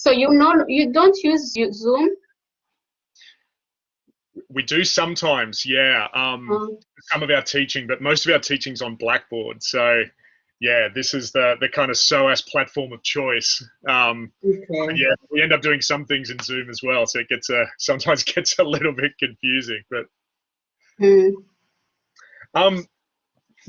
So you know you don't use Zoom. We do sometimes, yeah. Um, mm. Some of our teaching, but most of our teaching's on Blackboard. So yeah, this is the the kind of SOAS platform of choice. Um, okay. Yeah, we end up doing some things in Zoom as well, so it gets a sometimes gets a little bit confusing. But mm. um,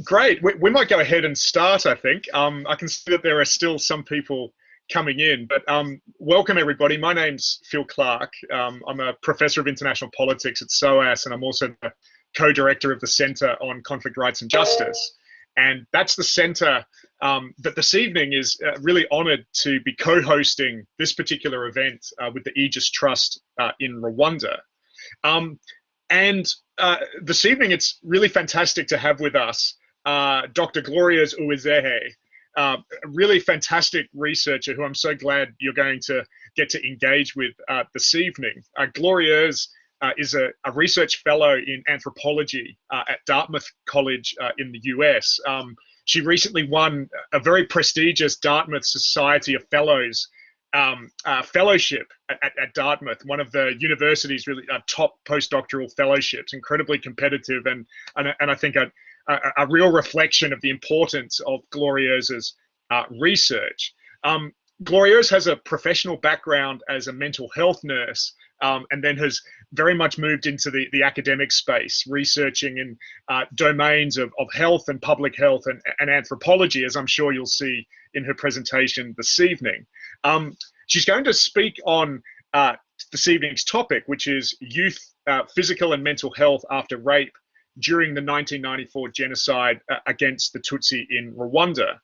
great, we, we might go ahead and start. I think um, I can see that there are still some people coming in, but um, welcome everybody. My name's Phil Clark. Um, I'm a professor of international politics at SOAS, and I'm also the co-director of the Centre on Conflict Rights and Justice. And that's the center um, that this evening is uh, really honored to be co-hosting this particular event uh, with the Aegis Trust uh, in Rwanda. Um, and uh, this evening, it's really fantastic to have with us uh, Dr. Glorieuse Uwizeye, uh, a really fantastic researcher who I'm so glad you're going to get to engage with this evening. Glorieuse uh, is a, a, research fellow in anthropology uh, at Dartmouth College uh, in the US. Um, she recently won a very prestigious Dartmouth Society of Fellows um, uh, fellowship at, at, at, Dartmouth, one of the university's really uh, top postdoctoral fellowships, incredibly competitive, and and, and I think a, a, a, real reflection of the importance of Glorieuse's uh, research. Um, has a professional background as a mental health nurse um, and then has very much moved into the, the academic space, researching in uh, domains of, of health and public health and, and anthropology, as I'm sure you'll see in her presentation this evening. Um, she's going to speak on uh, this evening's topic, which is youth uh, physical and mental health after rape during the 1994 genocide uh, against the Tutsi in Rwanda.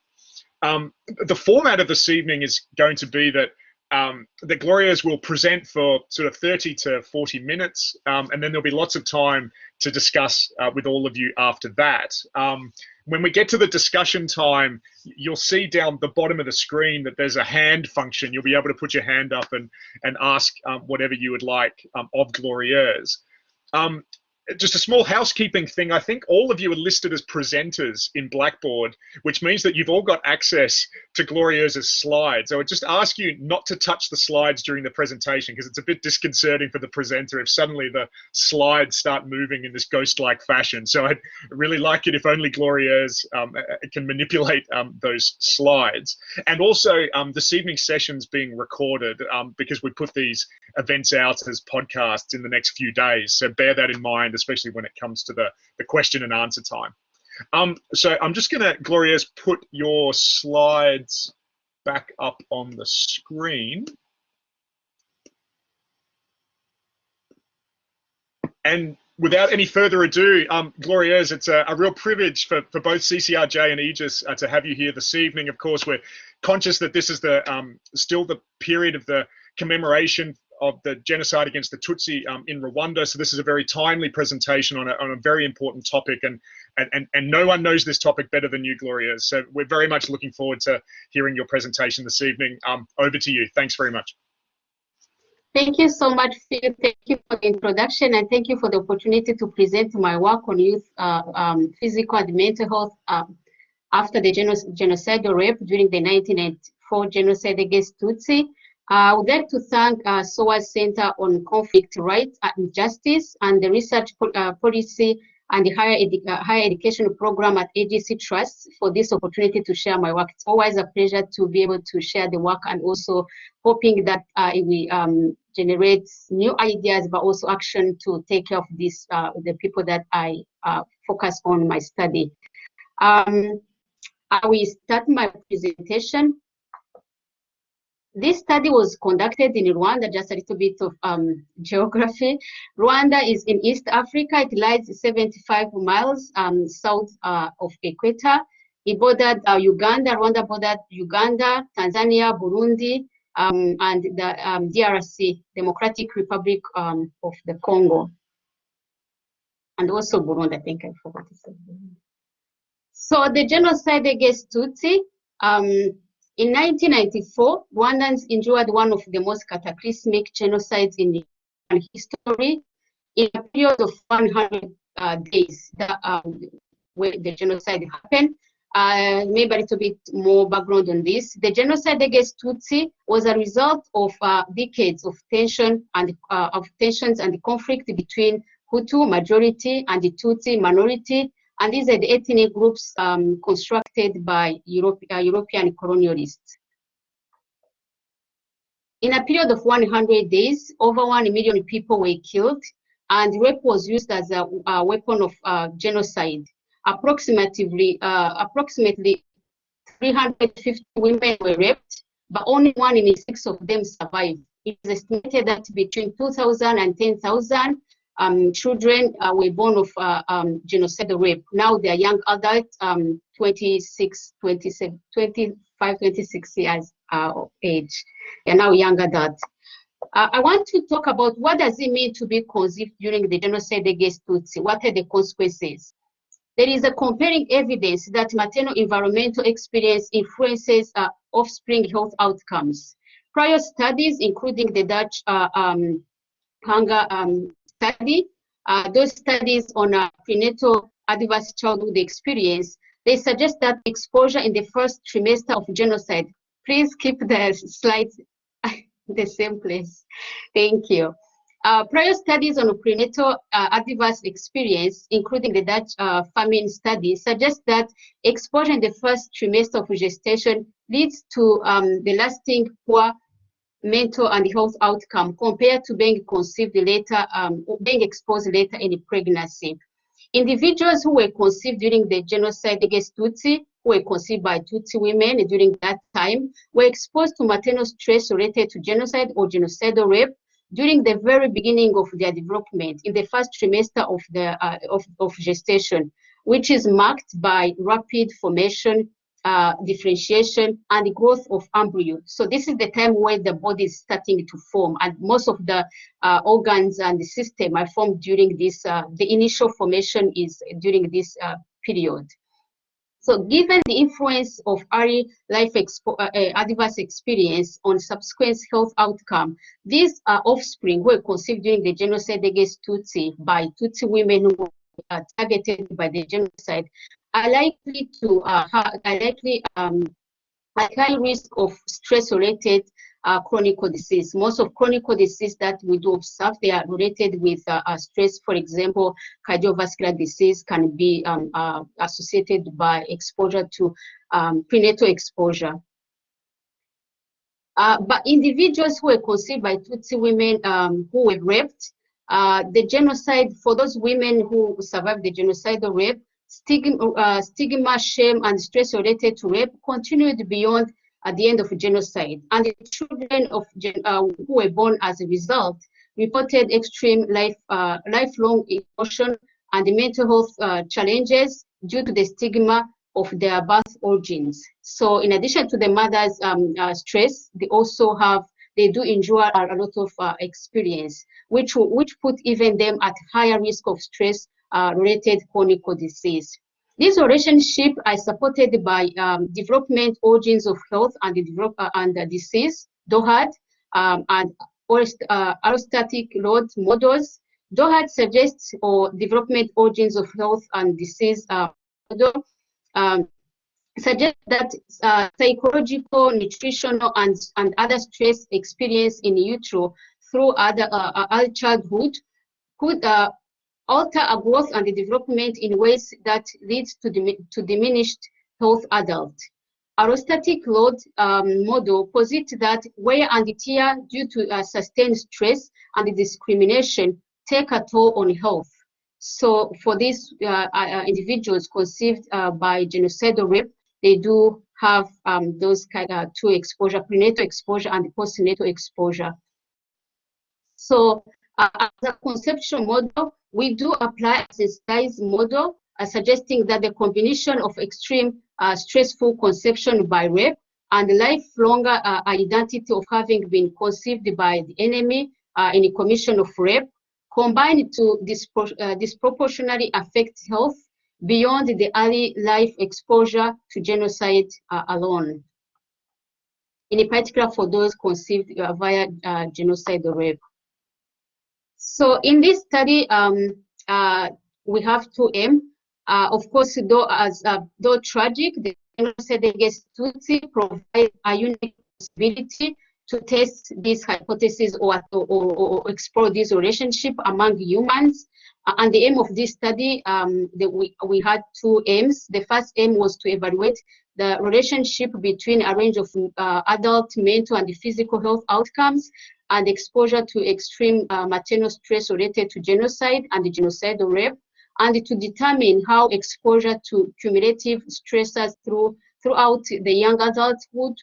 Um, the format of this evening is going to be that um, the Glorieuse will present for sort of 30 to 40 minutes, um, and then there'll be lots of time to discuss uh, with all of you after that. Um, when we get to the discussion time, you'll see down the bottom of the screen that there's a hand function. You'll be able to put your hand up and, and ask um, whatever you would like um, of Glorieuse. Just a small housekeeping thing. I think all of you are listed as presenters in Blackboard, which means that you've all got access to Glorieuse's slides. I would just ask you not to touch the slides during the presentation because it's a bit disconcerting for the presenter if suddenly the slides start moving in this ghost-like fashion. So I'd really like it if only Glorieuse um, can manipulate um, those slides. And also, um, this evening's session's being recorded um, because we put these events out as podcasts in the next few days. So bear that in mind especially when it comes to the, the question and answer time. Um, so I'm just going to, Glorieuse put your slides back up on the screen. And without any further ado, um, Glorieuse, it's a, a, real privilege for, for both CCRJ and Aegis uh, to have you here this evening. Of course, we're conscious that this is the um, still the period of the commemoration of the genocide against the Tutsi um, in Rwanda. So this is a very timely presentation on a, on a very important topic, and, and, and no one knows this topic better than you, Gloria. So we're very much looking forward to hearing your presentation this evening. Um, over to you. Thanks very much. Thank you so much, Phil. Thank you for the introduction, and thank you for the opportunity to present my work on youth uh, um, physical and mental health um, after the genocidal rape during the 1994 genocide against Tutsi. I would like to thank uh, SOAS Center on Conflict Rights and Justice and the Research uh, Policy and the Higher, Edu uh, Higher Education Program at Aegis Trust for this opportunity to share my work. It's always a pleasure to be able to share the work and also hoping that uh, it will um, generate new ideas, but also action to take care of this, uh, the people that I uh, focus on my study. Um, I will start my presentation. This study was conducted in Rwanda, just a little bit of um, geography. Rwanda is in East Africa. It lies 75 miles um, south uh, of Equator. It bordered uh, Uganda, Rwanda bordered Uganda, Tanzania, Burundi, um, and the um, DRC, Democratic Republic um, of the Congo. And also Burundi, I think I forgot to say. So the genocide against Tutsi, um, in 1994, Rwandans endured one of the most cataclysmic genocides in history in a period of 100 uh, days that, um, where the genocide happened. uh, maybe a little bit more background on this. The genocide against Tutsi was a result of uh, decades of tension and uh, of tensions and conflict between Hutu majority and the Tutsi minority, and these are the ethnic groups um, constructed by Europe, uh, European colonialists. In a period of 100 days, over 1 million people were killed, and rape was used as a, a weapon of uh, genocide approximately uh, approximately 350 women were raped, but only one in six of them survived. It is estimated that between 2,000 and 10,000 um, children uh, were born of uh, um, genocidal rape. Now they are young adults, um, 26, 27, 25, 26 years uh, of age. They are now young adults. Uh, I want to talk about what does it mean to be conceived during the genocide against Tutsi? What are the consequences? There is a compelling evidence that maternal environmental experience influences uh, offspring health outcomes. Prior studies, including the Dutch uh, um, hunger um, study, uh, those studies on uh, prenatal adverse childhood experience, they suggest that exposure in the first trimester of genocide, please keep the slides the same place. Thank you. Uh, prior studies on prenatal uh, adverse experience, including the Dutch uh, famine study, suggest that exposure in the first trimester of gestation leads to um, the lasting poor mental and health outcome compared to being conceived later, um, being exposed later in the pregnancy. Individuals who were conceived during the genocide against Tutsi, who were conceived by Tutsi women during that time, were exposed to maternal stress related to genocide or genocidal rape, during the very beginning of their development, in the first trimester of, the, uh, of, of gestation, which is marked by rapid formation, uh, differentiation, and the growth of embryo. So this is the time where the body is starting to form, and most of the uh, organs and the system are formed during this, uh, the initial formation is during this uh, period. So given the influence of early life expo uh, uh, adverse experience on subsequent health outcome, these are offspring were conceived during the genocide against Tutsi by Tutsi women who were targeted by the genocide are likely to uh, are likely um, at high risk of stress-related uh, chronic disease. Most of chronic disease that we do observe, they are related with uh, stress. For example, cardiovascular disease can be um, uh, associated by exposure to um, prenatal exposure. Uh, but individuals who were conceived by Tutsi women um, who were raped, uh, the genocide, for those women who survived the genocidal rape, stigma, stigma, shame, and stress related to rape continued beyond at the end of genocide. And the children of uh, who were born as a result reported extreme life, uh, lifelong emotion and mental health uh, challenges due to the stigma of their birth origins. So in addition to the mother's um, uh, stress, they also have, they do endure a, a lot of uh, experience, which, which put even them at higher risk of stress uh, related chronic disease. This relationship is supported by um, development origins of health and the develop uh, and the disease, DOHAD, um, and uh, load models. DOHAD suggests or development origins of health and disease uh, model um, that uh, psychological, nutritional, and, and other stress experience in utero through other uh, childhood could uh, alter a growth and the development in ways that leads to, to diminished health adult. Allostatic load um, model posits that wear and tear due to uh, sustained stress and the discrimination take a toll on health. So for these uh, uh, individuals conceived uh, by genocidal rape, they do have um, those kind of two exposure, prenatal exposure and postnatal exposure. So uh, as a conceptual model, we do apply a size model, uh, suggesting that the combination of extreme uh, stressful conception by rape and lifelong uh, identity of having been conceived by the enemy uh, in a commission of rape combined to dispro uh, disproportionately affect health beyond the early life exposure to genocide uh, alone. In particular for those conceived via genocide or rape. So in this study, um, uh, we have two M. Uh, of course, though, as, uh, though tragic, the Tutsi provide a unique possibility to test this hypothesis or, or, or explore this relationship among humans. Uh, and the aim of this study, um, the, we, we had two aims. The first aim was to evaluate the relationship between a range of uh, adult mental and physical health outcomes and exposure to extreme uh, maternal stress related to genocide and genocidal rape, and to determine how exposure to cumulative stressors through, throughout the young adulthood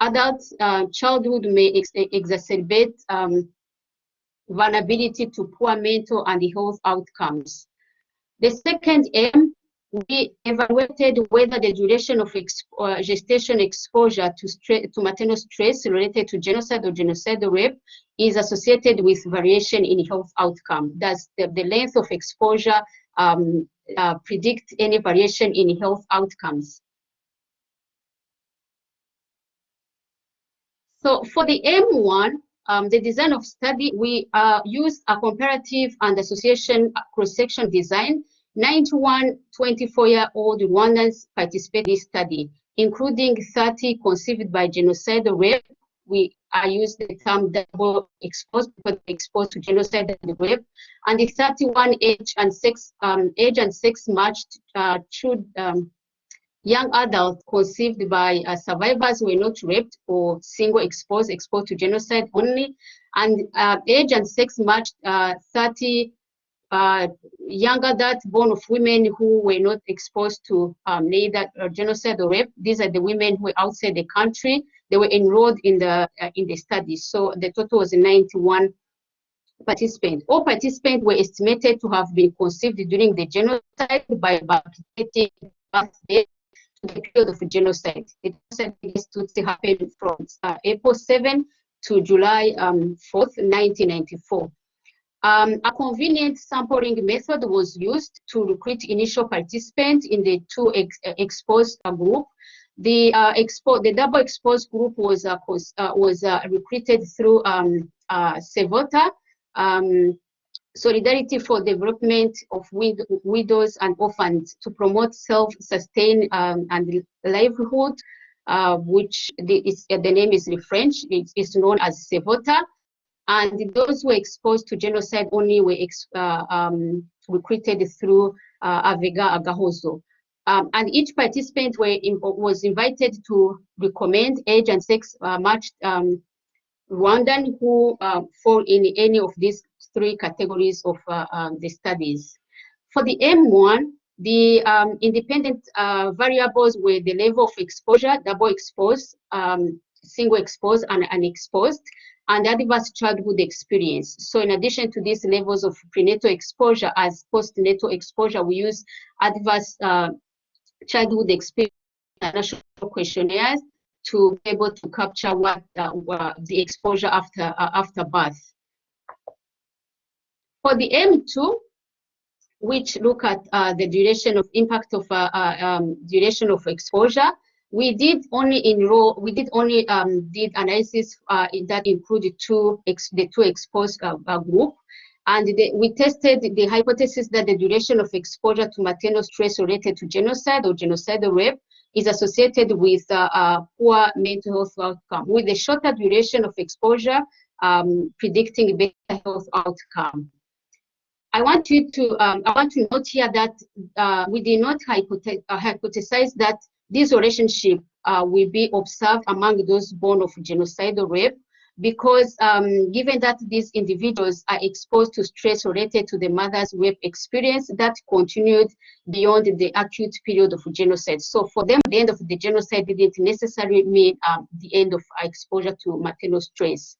adult uh, childhood may ex exacerbate um, vulnerability to poor mental and health outcomes. The second aim, we evaluated whether the duration of uh, gestation exposure to, to maternal stress related to genocide or genocidal rape is associated with variation in health outcome. Does the, the length of exposure um, uh, predict any variation in health outcomes? So for the M1, um, the design of study, we uh, use a comparative and association cross-section design. 91 24-year-old Rwandans participated in this study, including 30 conceived by genocide rape. We I use the term double exposed because exposed to genocide and rape, and the 31 age and sex um, age and sex matched uh, um, young adults conceived by uh, survivors were not raped or single exposed, exposed to genocide only, and uh, age and sex matched uh, 30 uh, young adults born of women who were not exposed to um, neither uh, genocide or rape. These are the women who were outside the country. They were enrolled in the uh, in the study. So the total was 91 participants. All participants were estimated to have been conceived during the genocide by about 30 birthdays the period of genocide. The genocide Tutsi happened from uh, April 7 to July um, 4th, 1994. Um, a convenient sampling method was used to recruit initial participants in the two ex uh, exposed uh, group. The uh, expo the double exposed group was uh, uh, was recruited through um, Sevota. Um, Solidarity for Development of Wid Widows and Orphans to promote self-sustain um, and livelihood, uh, which the, is, uh, the name is in French, it is known as Sevota. And those who were exposed to genocide only were uh, um, recruited through uh, Avega Agahozo. Um, and each participant in, was invited to recommend age and sex uh, matched um, Rwandan who uh, fall in any of these three categories of uh, um, the studies. For the M1, the um, independent uh, variables were the level of exposure, double exposed, single exposed, and unexposed, and adverse childhood experience. So in addition to these levels of prenatal exposure as postnatal exposure, we use adverse uh, childhood experience national questionnaires to be able to capture what uh, the exposure after uh, after birth. For the M2, which look at uh, the duration of impact of uh, uh, um, duration of exposure, we did only enroll, we did only um, did analysis uh, that included two ex, the two exposed uh, uh, group, and we tested the hypothesis that the duration of exposure to maternal stress related to genocide or genocidal rape is associated with poor mental health outcome, with a shorter duration of exposure um, predicting better health outcome. I want you to um, I want to note here that uh, we did not uh, hypothesize that this relationship uh, will be observed among those born of genocidal rape because um, given that these individuals are exposed to stress related to the mother's rape experience that continued beyond the acute period of genocide. So for them, the end of the genocide didn't necessarily mean um, the end of exposure to maternal stress.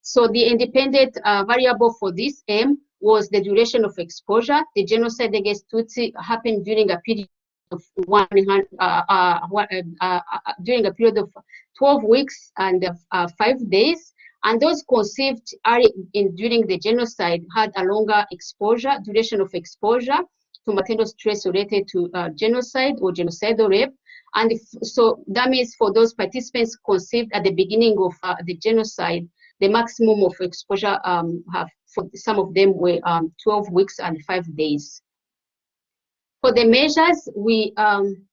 So the independent uh, variable for this M was the duration of exposure. The genocide against Tutsi happened during a period of uh, uh, uh, uh, during a period of 12 weeks and uh, five days. And those conceived in, during the genocide had a longer exposure, duration of exposure to maternal stress related to genocide or genocidal rape. And if, so that means for those participants conceived at the beginning of the genocide, the maximum of exposure um, have for some of them were um, 12 weeks and five days. For the measures, we um,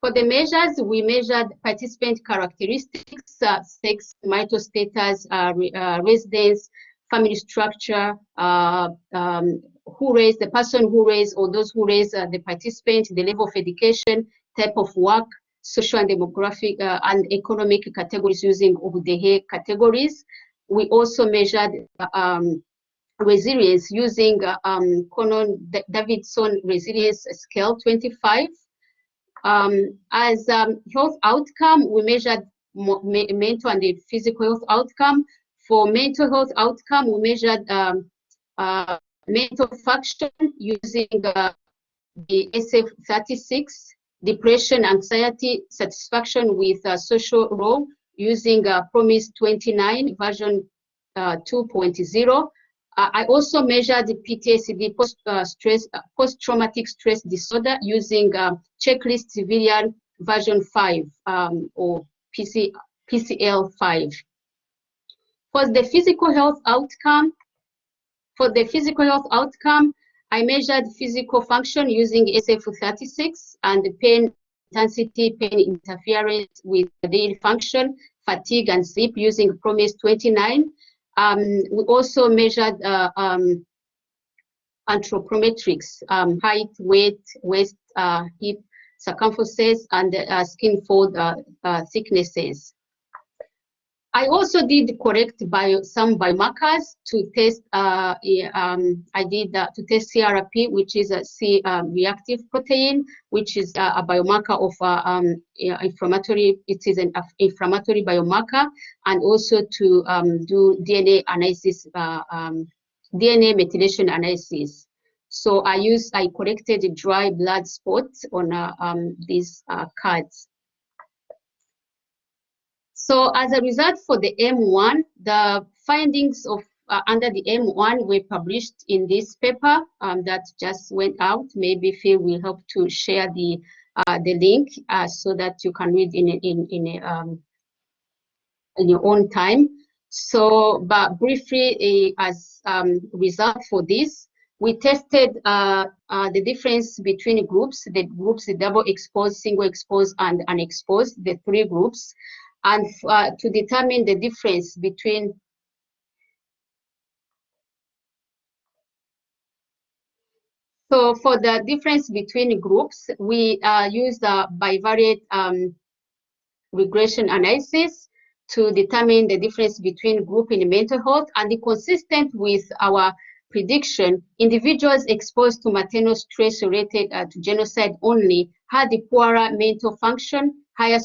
for the measures, we measured participant characteristics, uh, sex, marital status, uh, re, uh, residence, family structure, uh, um, who raised the person who raised or those who raised uh, the participant, the level of education, type of work, social and demographic uh, and economic categories using Ubudehe categories. We also measured um, resilience using um, Connor Davidson resilience scale 25 um, as um, health outcome, we measured mental and the physical health outcome. For mental health outcome, we measured um, uh, mental function using uh, the SF36, depression, anxiety, satisfaction with uh, social role using uh, PROMIS 29 version uh, I also measured the PTSD, post uh, stress, uh, post-traumatic stress disorder using um, checklist civilian version 5 um, or PC, PCL 5. For the physical health outcome, for the physical health outcome, I measured physical function using SF36 and the pain intensity, pain interference with daily function, fatigue and sleep using PROMIS 29 um, we also measured uh, um, anthropometrics, um, height, weight, waist, uh, hip circumferences, and uh, skin fold uh, uh, thicknesses. I also did correct bio, some biomarkers to test. Uh, um, I did uh, to test CRP, which is a C um, reactive protein, which is uh, a biomarker of uh, um, inflammatory. It is an inflammatory biomarker, and also to um, do DNA analysis, uh, um, DNA methylation analysis. So I used I corrected dry blood spots on uh, these cards. So as a result for the M1, the findings of uh, under the M1 were published in this paper um, that just went out. Maybe Phil will help to share the uh, the link uh, so that you can read in in in um, in your own time. So, but briefly, uh, as um, result for this, we tested uh, uh, the difference between groups, the groups, the double exposed, single exposed, and unexposed, the three groups and uh, to determine the difference between So for the difference between groups, we uh, use the bivariate um, regression analysis to determine the difference between group in mental health and consistent with our prediction, individuals exposed to maternal stress related uh, to genocide only had the poorer mental function, higher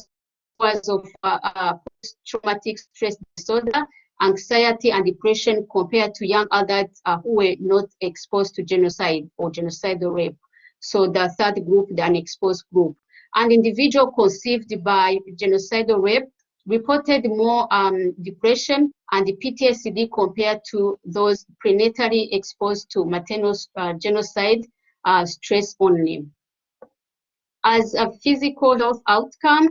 cause of uh, uh, post-traumatic stress disorder, anxiety and depression compared to young adults uh, who were not exposed to genocide or genocidal rape. So the third group, the unexposed group. An individual conceived by genocidal rape reported more um, depression and the PTSD compared to those prenatally exposed to maternal uh, genocide uh, stress only. As a physical health outcome,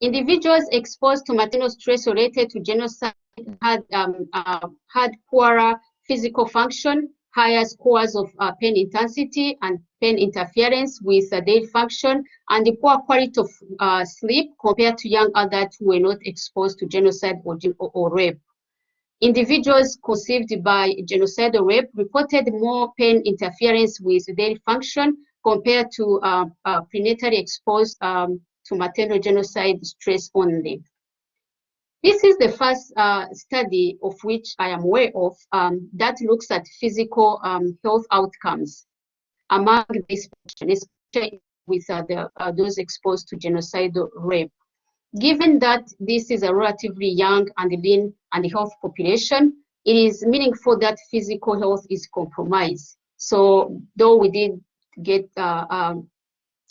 Individuals exposed to maternal stress related to genocide had, um, uh, had poorer physical function, higher scores of uh, pain intensity and pain interference with uh, daily function, and the poor quality of uh, sleep compared to young adults who were not exposed to genocide or, or rape. Individuals conceived by genocide or rape reported more pain interference with daily function compared to uh, uh, prenatally exposed um, to maternal genocide stress only. This is the first uh, study of which I am aware of um, that looks at physical um, health outcomes among these patients, especially with uh, the, uh, those exposed to genocidal rape. Given that this is a relatively young and lean and health population, it is meaningful that physical health is compromised. So though we did get uh, um,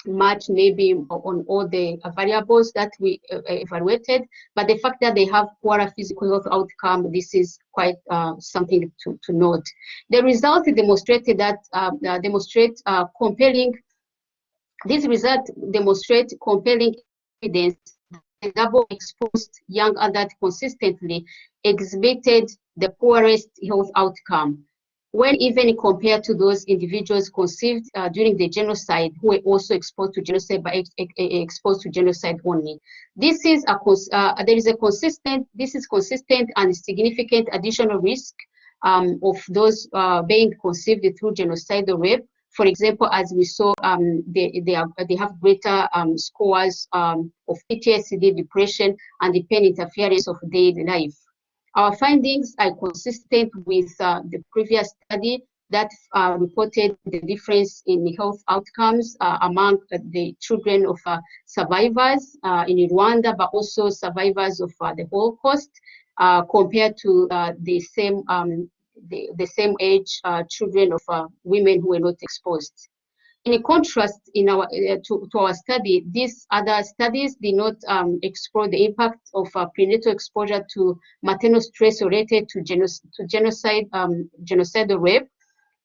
much maybe on all the variables that we uh, evaluated, but the fact that they have poorer physical health outcome, this is quite uh, something to, to note. The results demonstrated that uh, uh demonstrate uh, compelling, these results demonstrate compelling evidence that double exposed young adult consistently exhibited the poorest health outcome when even compared to those individuals conceived uh, during the genocide who were also exposed to genocide but ex exposed to genocide only. This is a uh, there is a consistent this is consistent and significant additional risk um, of those uh, being conceived through genocide or rape. For example, as we saw, um, they, they, are, they have greater um, scores um, of PTSD, depression, and the pain interference of daily life. Our findings are consistent with uh, the previous study that uh, reported the difference in health outcomes uh, among the children of uh, survivors uh, in Rwanda, but also survivors of uh, the Holocaust compared to the same um, the, the, same age children of women who were not exposed. In contrast, in our uh, to, to, our study, these other studies did not um, explore the impact of uh, prenatal exposure to maternal stress related to, to genocide, um, genocidal rape,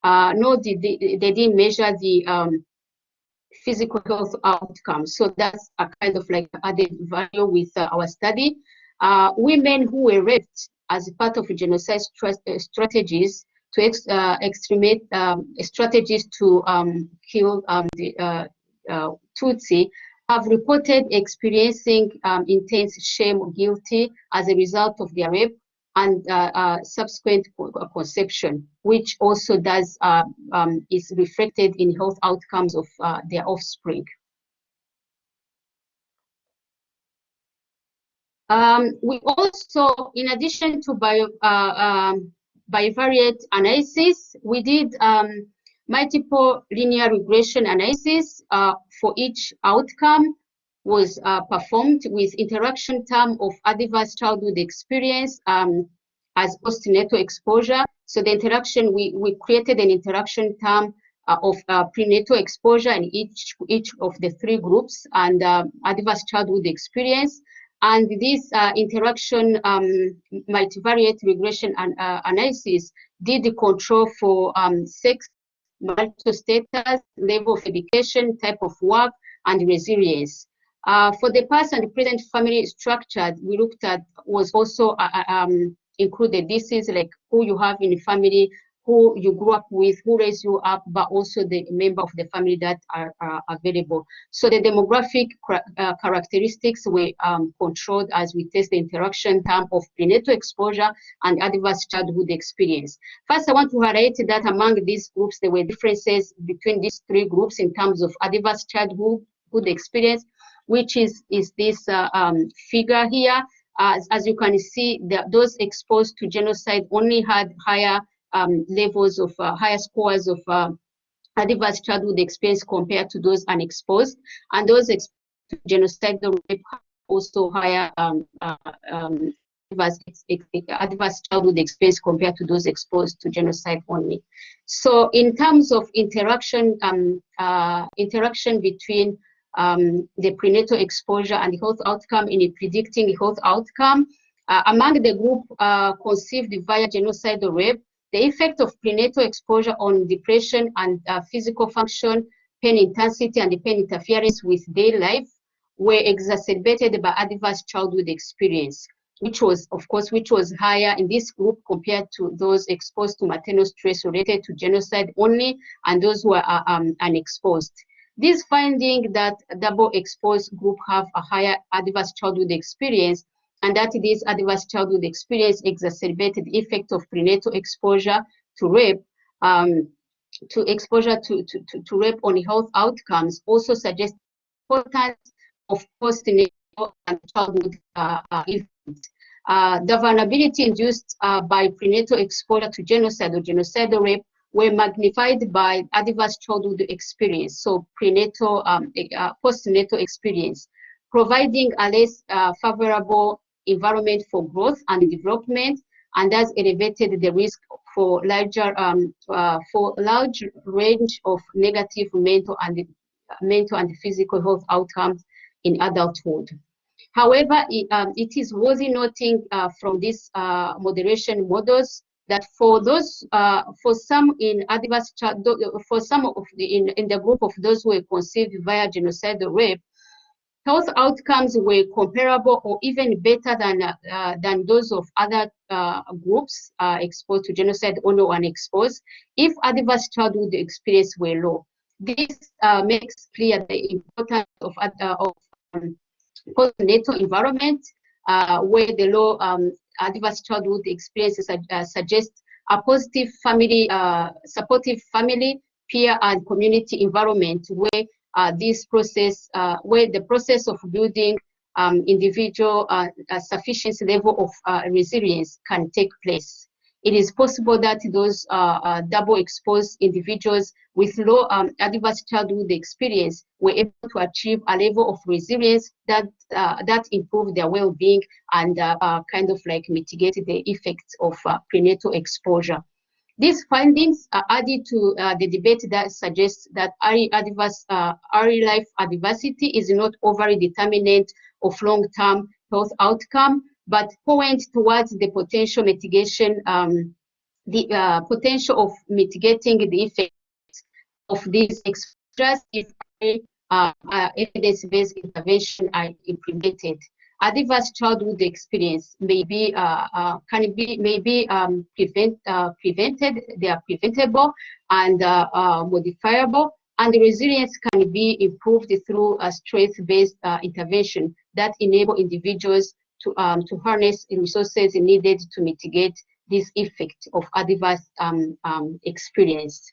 uh, nor did they, they didn't measure the um, physical health outcomes. So that's a kind of like added value with uh, our study. Uh, women who were raped as part of genocide uh, strategies to ex, uh, extremate um, strategies to um, kill um, the uh, uh, Tutsi have reported experiencing intense shame or guilty as a result of their rape and uh, uh, subsequent conception, which also does uh, um, is reflected in health outcomes of their offspring. Um, we also, in addition to bio, bivariate analysis, we did um, multiple linear regression analysis uh, for each outcome was uh, performed with interaction term of adverse childhood experience um, as postnatal exposure. So the interaction, we, we created an interaction term uh, of uh, prenatal exposure in each, each of the three groups and uh, adverse childhood experience. And this uh, interaction um, multivariate regression and, uh, analysis did the control for um, sex, marital status, level of education, type of work, and resilience. Uh, for the past and present family structure, we looked at was also uh, uh, um, included. This is like who you have in the family, who you grew up with, who raised you up, but also the member of the family that are, are available. So the demographic uh, characteristics were um, controlled as we test the interaction term of prenatal exposure and adverse childhood experience. First, I want to highlight that among these groups, there were differences between these three groups in terms of adverse childhood experience, which is, is this uh, um, figure here. As, as you can see, the, those exposed to genocide only had higher um, levels of uh, higher scores of uh, adverse childhood experience compared to those unexposed. And those exposed to genocidal rape also higher um, uh, um, adverse, adverse childhood experience compared to those exposed to genocide only. So in terms of interaction, um, uh, interaction between um, the prenatal exposure and the health outcome in predicting the health outcome, uh, among the group uh, conceived via genocidal rape, the effect of prenatal exposure on depression and uh, physical function, pain intensity, and the pain interference with daily life were exacerbated by adverse childhood experience, which was, of course, which was higher in this group compared to those exposed to maternal stress related to genocide only and those who are uh, um, unexposed. This finding that double exposed group have a higher adverse childhood experience and that this adverse childhood experience exacerbated the effect of prenatal exposure to rape, um, to exposure to, to, to, to, rape on health outcomes also suggests importance of postnatal and childhood uh, uh, events. Uh, the vulnerability induced uh, by prenatal exposure to genocide or genocidal rape were magnified by adverse childhood experience, so prenatal, um, uh, postnatal experience, providing a less uh, favorable environment for growth and development, and thus elevated the risk for larger um, uh, for large range of negative mental and mental and physical health outcomes in adulthood. However, it, um, it is worthy noting uh, from these uh, moderation models that for those, uh, for some in adverse, for some of the, in, in the group of those who were conceived via genocidal rape, health outcomes were comparable or even better than, uh, than those of other uh, groups uh, exposed to genocide or no unexposed if adverse childhood experience were low. This uh, makes clear the importance of, uh, of um, postnatal environment where the low um, adverse childhood experiences suggest a positive family, supportive family, peer and community environment where this process, uh, where the process of building um, individual uh, sufficiency level of uh, resilience can take place. It is possible that those uh, uh, double exposed individuals with low um, adverse childhood experience were able to achieve a level of resilience that that improved their well-being and kind of like mitigate the effects of prenatal exposure. These findings are added to uh, the debate that suggests that early, adverse, uh, life adversity is not overly determinant of long-term health outcome, but point towards the potential mitigation, um, the uh, potential of mitigating the effects of these exposures if uh, uh, evidence-based intervention are implemented adverse childhood experience may be uh, uh, can be may be um, prevent uh, prevented. They are preventable and uh, modifiable, and the resilience can be improved through a strength-based intervention that enable individuals to um, to harness resources needed to mitigate this effect of adverse um, um experience.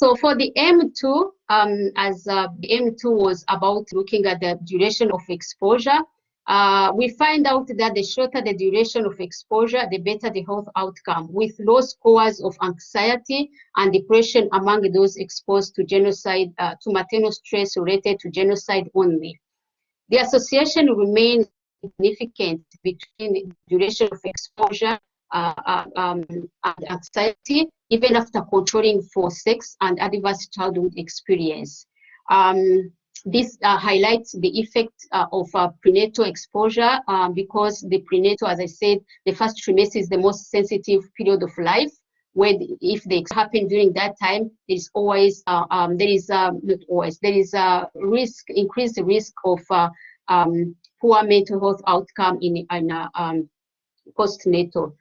So for the M2, um, as uh, the M2 was about looking at the duration of exposure, uh, we find out that the shorter the duration of exposure, the better the health outcome, with low scores of anxiety and depression among those exposed to genocide, uh, to maternal stress related to genocide only. The association remains significant between duration of exposure uh, uh, um, anxiety, even after controlling for sex and adverse childhood experience. Um, this uh, highlights the effect uh, of uh, prenatal exposure um, because the prenatal, as I said, the first trimester is the most sensitive period of life. Where if they happen during that time, there is always uh, um, there is not always there is a risk increased risk of um, poor mental health outcome in in um, postnatal.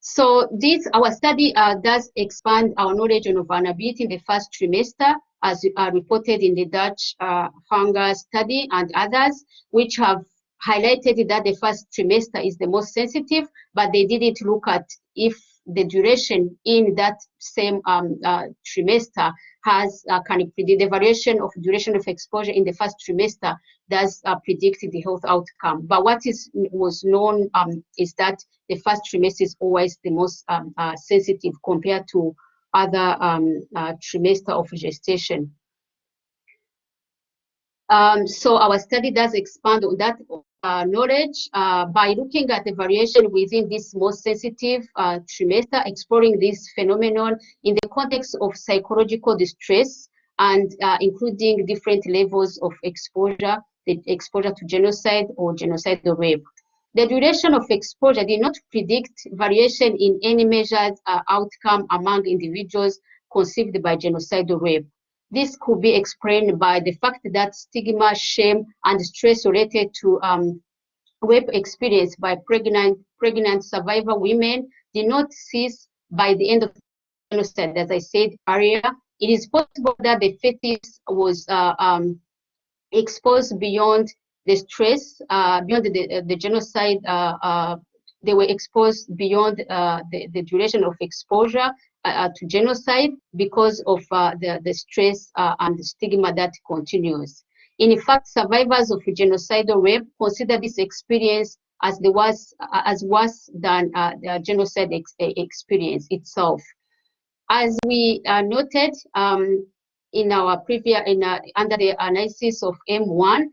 So this, our study uh, does expand our knowledge on vulnerability in the first trimester, as uh, reported in the Dutch uh, hunger study and others, which have highlighted that the first trimester is the most sensitive, but they didn't look at if the duration in that same um, uh, trimester has uh, of predict the variation of duration of exposure in the first trimester does uh, predict the health outcome. But what is was known um, is that the first trimester is always the most um, uh, sensitive compared to other um, uh, trimester of gestation. Um, so our study does expand on that uh, knowledge uh, by looking at the variation within this most sensitive uh, trimester, exploring this phenomenon in the context of psychological distress and uh, including different levels of exposure, the exposure to genocide or genocidal rape. The duration of exposure did not predict variation in any measured uh, outcome among individuals conceived by genocidal rape. This could be explained by the fact that stigma, shame, and stress related to um, rape experience by pregnant, pregnant survivor women did not cease by the end of genocide. As I said earlier, it is possible that the fetus was uh, um, exposed beyond the stress, uh, beyond the, the genocide uh, uh they were exposed beyond uh, the, the duration of exposure to genocide because of uh, the, the stress uh, and the stigma that continues. In fact, survivors of genocidal rape consider this experience as the worst, uh, as worse than uh, the genocide ex experience itself. As we noted um, in our previous, in, under the analysis of M1,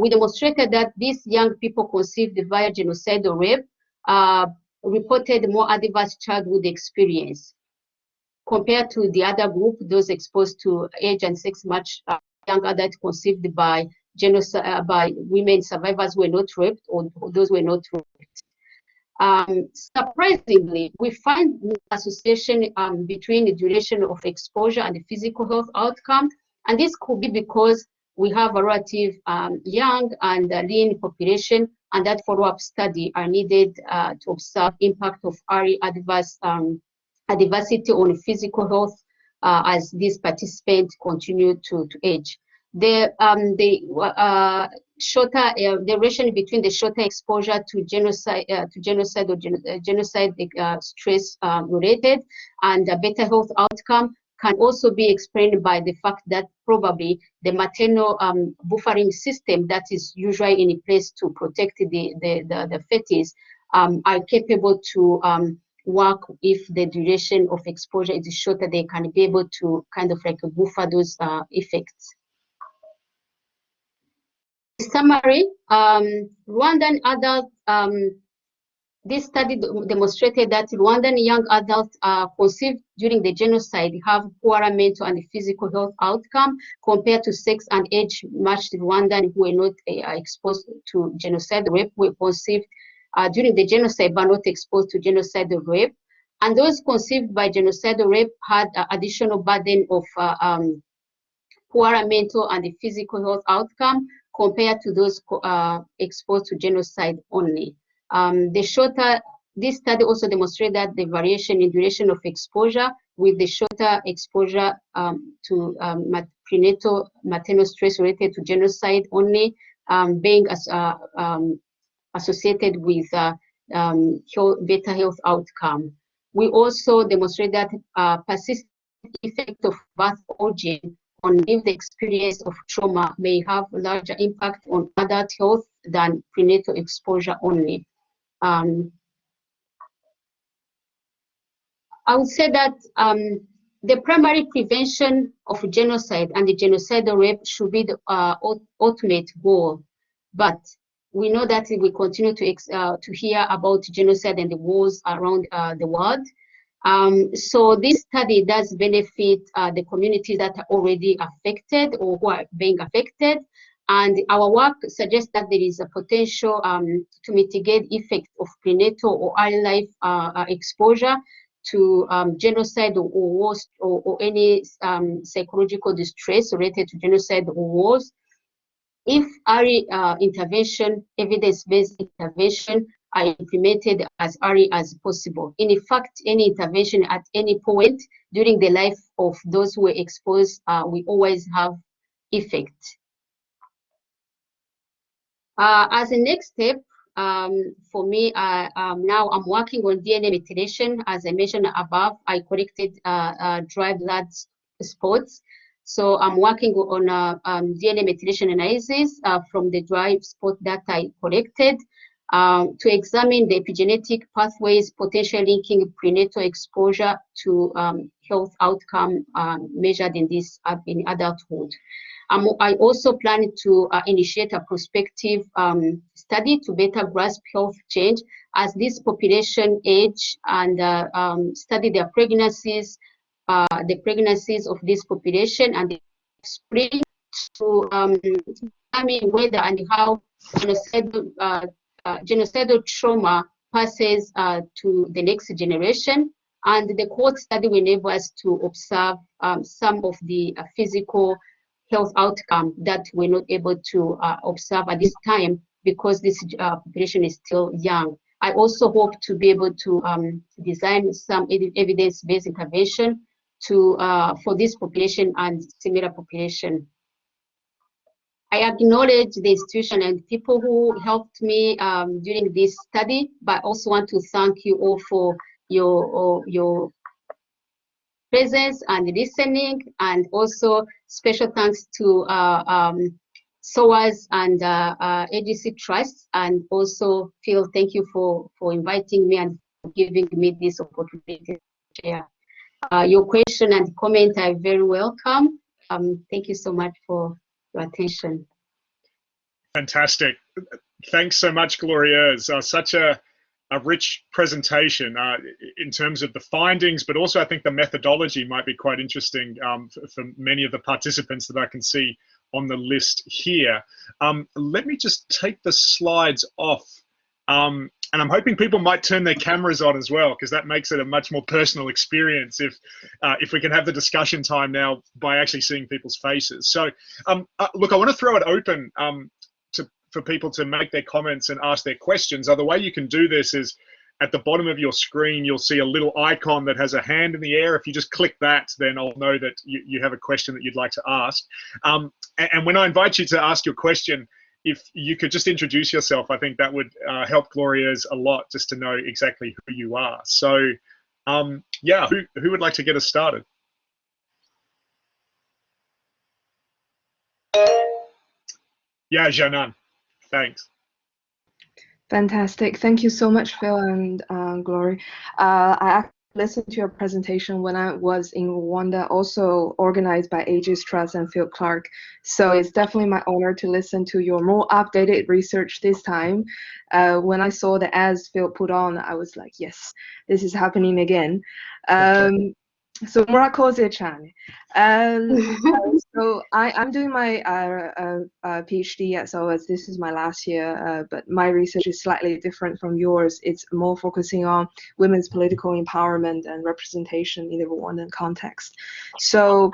we demonstrated that these young people conceived via genocidal rape uh, reported more adverse childhood experience compared to the other group, those exposed to age and sex much uh, young adults conceived by genocide uh, by women survivors were not raped or those were not raped. Um, surprisingly, we find association um, between the duration of exposure and the physical health outcome And this could be because we have a relative um, young and uh, lean population, and that follow-up study are needed uh, to observe impact of early adverse um, adversity on physical health uh, as these participants continue to, to age. The, um, the uh, shorter uh, duration between the shorter exposure to genocide, uh, to genocide or gen uh, genocide uh, stress related and better health outcome can also be explained by the fact that probably the maternal um, buffering system that is usually in place to protect the, the, the, the fetus um, are capable to um, work if the duration of exposure is shorter, they can be able to kind of like buffer those uh, effects. Summary, um, Rwandan adult, um, this study demonstrated that Rwandan young adults uh, conceived during the genocide have poorer mental and physical health outcome compared to sex and age matched Rwandan who were not uh, exposed to genocide rape were conceived uh, during the genocide but not exposed to genocidal rape. And those conceived by genocidal rape had uh, additional burden of uh, um, poorer mental and the physical health outcome compared to those uh, exposed to genocide only. Um, the shorter, this study also demonstrated that the variation in duration of exposure with the shorter exposure um, to um, prenatal maternal stress related to genocide only um, being as, uh, um, associated with uh, um, better health outcome. We also demonstrate that uh, persistent effect of birth origin on lived experience of trauma may have larger impact on adult health than prenatal exposure only. Um, I would say that um, the primary prevention of genocide and the genocidal rape should be the uh, ultimate goal. But we know that we continue to, uh, to hear about genocide and the wars around uh, the world. Um, so this study does benefit uh, the communities that are already affected or who are being affected. And our work suggests that there is a potential um, to mitigate effect of prenatal or early life uh, uh, exposure to um, genocide or, wars or, or any um, psychological distress related to genocide or wars if early uh, intervention, evidence-based intervention are implemented as early as possible. In fact, any intervention at any point during the life of those who were exposed, uh, we always have effect. Uh, as a next step, um, for me, uh, um, now I'm working on DNA methylation. As I mentioned above, I collected uh, uh, dry blood spots so I'm working on a um, DNA methylation analysis uh, from the drive spot that I collected um, to examine the epigenetic pathways potentially linking prenatal exposure to um, health outcome um, measured in this uh, in adulthood. Um, I also plan to uh, initiate a prospective um, study to better grasp health change as this population age and uh, study their pregnancies, uh, the pregnancies of this population and the spring to um, determine whether and how genocidal, uh, uh, genocidal trauma passes uh, to the next generation. And the cohort study will enable us to observe um, some of the uh, physical health outcome that we're not able to uh, observe at this time because this population is still young. I also hope to be able to um, design some evidence-based intervention to uh, for this population and similar population. I acknowledge the institution and people who helped me um, during this study, but also want to thank you all for your, your presence and listening, and also special thanks to uh, um, SOAS and uh, uh, Aegis Trust, and also Phil, thank you for, for inviting me and giving me this opportunity to share. Uh, your question and comment are very welcome. Um, thank you so much for your attention. Fantastic. Thanks so much, Gloria. It's uh, such a, a rich presentation uh, in terms of the findings, but also I think the methodology might be quite interesting um, for, for, many of the participants that I can see on the list here. Um, let me just take the slides off um, and I'm hoping people might turn their cameras on as well because that makes it a much more personal experience if uh, if we can have the discussion time now by actually seeing people's faces. So um, uh, look, I want to throw it open um, to for people to make their comments and ask their questions. Uh, the way you can do this is at the bottom of your screen, you'll see a little icon that has a hand in the air. If you just click that, then I'll know that you, you have a question that you'd like to ask. Um, and, and when I invite you to ask your question, if you could just introduce yourself, I think that would uh, help Gloria's a lot just to know exactly who you are. So, um, yeah, who, who would like to get us started? Yeah, Janan, thanks. Fantastic. Thank you so much, Phil and uh, Glory. Uh, I listened to your presentation when I was in Rwanda, also organized by Aegis Trust and Phil Clark. So it's definitely my honor to listen to your more updated research this time. Uh, when I saw the ads Phil put on, I was like, yes, this is happening again. Um, so murakoze cyane um, so I, i'm doing my uh, uh, uh, phd at SOAS this is my last year uh, but my research is slightly different from yours. It's more focusing on women's political empowerment and representation in the rwandan context. So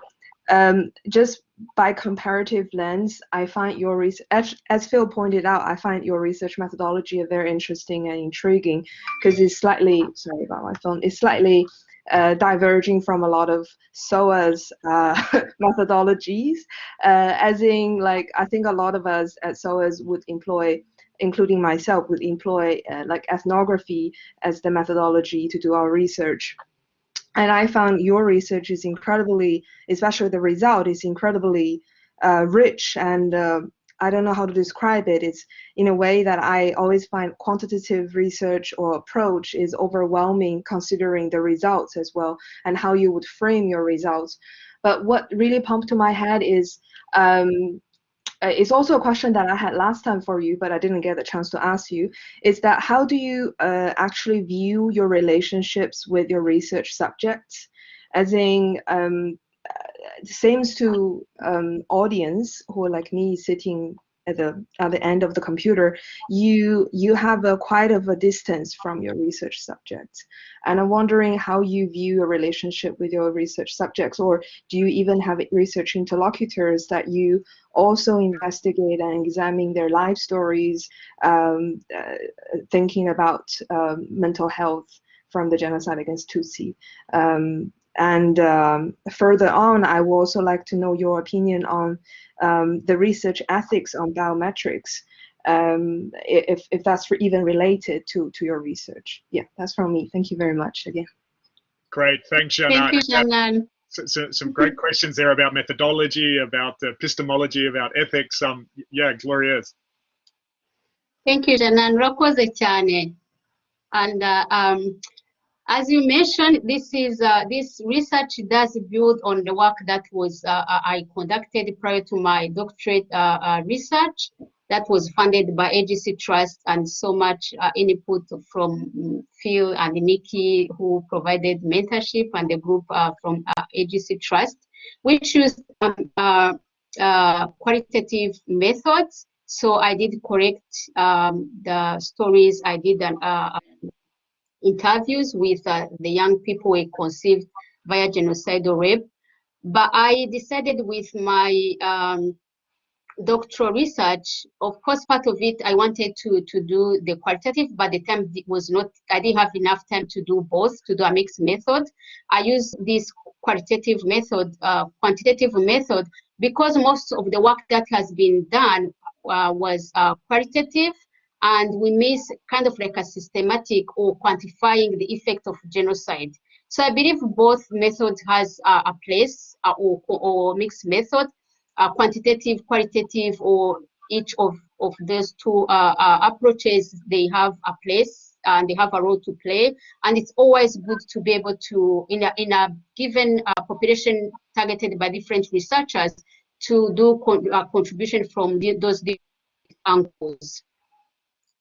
um, just by comparative lens, I find your research, as, as Phil pointed out, I find your research methodology very interesting and intriguing because it's slightly, sorry about my phone, it's slightly uh, diverging from a lot of SOAS uh, methodologies, uh, as in like I think a lot of us at SOAS would employ, including myself, would employ uh, like ethnography as the methodology to do our research. And I found your research is incredibly, especially the result is incredibly uh, rich and uh, I don't know how to describe it. It's in a way that I always find quantitative research or approach is overwhelming considering the results as well and how you would frame your results. But what really pumped to my head is um, uh, it's also a question that I had last time for you, but I didn't get the chance to ask you, is that how do you uh, actually view your relationships with your research subjects? As in, um, seems to um, audience who are like me sitting at the at the end of the computer, you you have a quite of a distance from your research subjects, and I'm wondering how you view your relationship with your research subjects, or do you even have research interlocutors that you also investigate and examine their life stories, um, uh, thinking about um, mental health from the genocide against Tutsi. Um, and um, further on, I would also like to know your opinion on um, the research ethics on biometrics, um, if, if that's even related to, to your research. Yeah, that's from me. Thank you very much again. Great, thanks, Janan. Thank you, Janan. So, so, some great questions there about methodology, about epistemology, about ethics. Um, yeah, Gloria. Thank you, Janan. Urakoze cyane. And uh, um, as you mentioned, this is uh, this research does build on the work that was uh, uh I conducted prior to my doctorate uh, uh, research that was funded by Aegis Trust and so much uh, input from Phil and Nikki who provided mentorship and the group from Aegis Trust, which used um, qualitative methods. So I did correct um, the stories. I did an interviews with uh, the young people we conceived via genocidal rape. But I decided with my um, doctoral research, of course, part of it I wanted to to do the qualitative, but the time was not. I didn't have enough time to do both, to do a mixed method. I used this qualitative method, uh, quantitative method, because most of the work that has been done uh, was uh, qualitative and we miss kind of like a systematic or quantifying the effect of genocide. So I believe both methods has uh, a place uh, or, or mixed method, uh, quantitative, qualitative, or each of, of those two uh, uh, approaches, they have a place and they have a role to play. And it's always good to be able to, in a, in a given uh, population targeted by different researchers, to do con contribution from the, those different angles.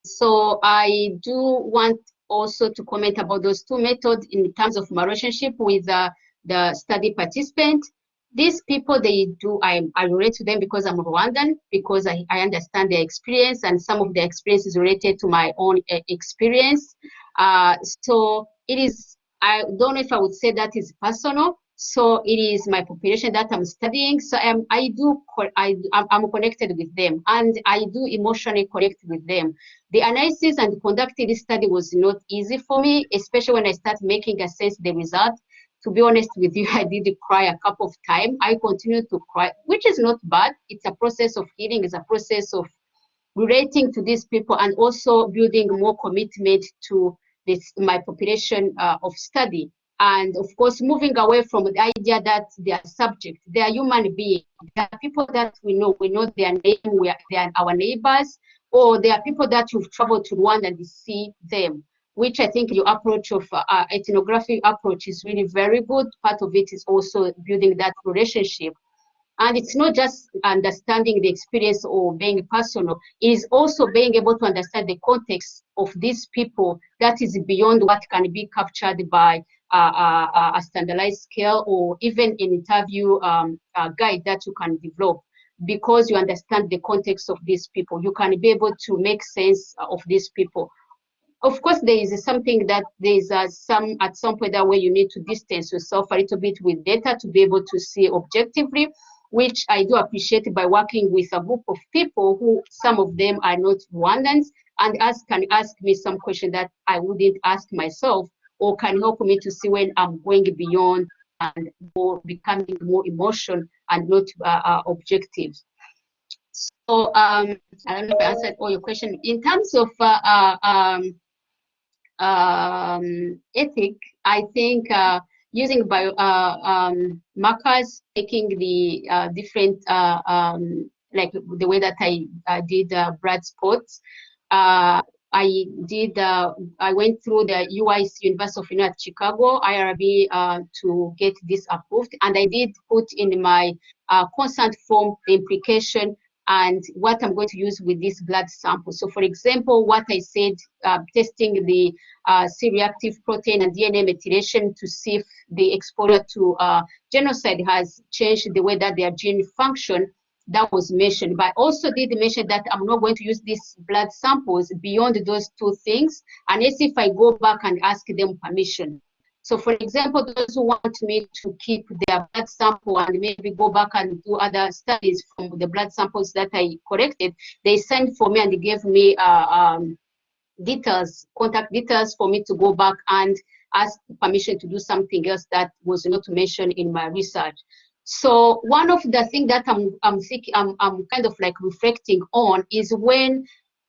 So I do want also to comment about those two methods in terms of my relationship with uh, the study participant. these people, they do, I, I relate to them because I'm Rwandan, because I, I understand their experience and some of their experience is related to my own uh, experience. Uh, so it is, I don't know if I would say that is personal. So it is my population that I'm studying. So I'm, I do, I, I'm connected with them and I do emotionally connect with them. The analysis and conducting this study was not easy for me, especially when I start making assess the result to be honest with you, I did cry a couple of times. I continue to cry, which is not bad. It's a process of healing, it's a process of relating to these people and also building more commitment to this my population uh, of study. And of course, moving away from the idea that they are subject, they are human beings. They are people that we know, we know their name, we are, they are our neighbors, or they are people that you've traveled to Rwanda and see them which I think your approach of uh, uh, ethnographic approach is really very good. Part of it is also building that relationship. And it's not just understanding the experience or being personal, it is also being able to understand the context of these people that is beyond what can be captured by a standardized scale or even an interview um, guide that you can develop because you understand the context of these people. You can be able to make sense of these people of course, there is something that there is uh, some at some point that where you need to distance yourself a little bit with data to be able to see objectively, which I do appreciate by working with a group of people who some of them are not Rwandans and ask can ask me some question that I wouldn't ask myself or can help me to see when I'm going beyond and more becoming more emotion and not uh, uh, objective. So um, I don't know if I answered all your question. In terms of uh, uh um, um, ethic, I think uh, using bio uh, um, markers, taking the uh, different, uh, um, like the way that I did blood spots, I did, I went through the UIC University of United Chicago, IRB, to get this approved. And I did put in my consent form the implication and what I'm going to use with this blood sample. So for example, what I said, uh, testing the uh, C-reactive protein and DNA methylation to see if the exposure to uh, genocide has changed the way that their gene function, that was mentioned. But I also did mention that I'm not going to use these blood samples beyond those two things, unless if I go back and ask them permission. So for example, those who want me to keep their blood sample and maybe go back and do other studies from the blood samples that I collected, they sent for me and they gave me uh, um, details, contact details for me to go back and ask permission to do something else that was not mentioned in my research. So one of the things that I'm I'm thinking I'm I'm kind of like reflecting on is when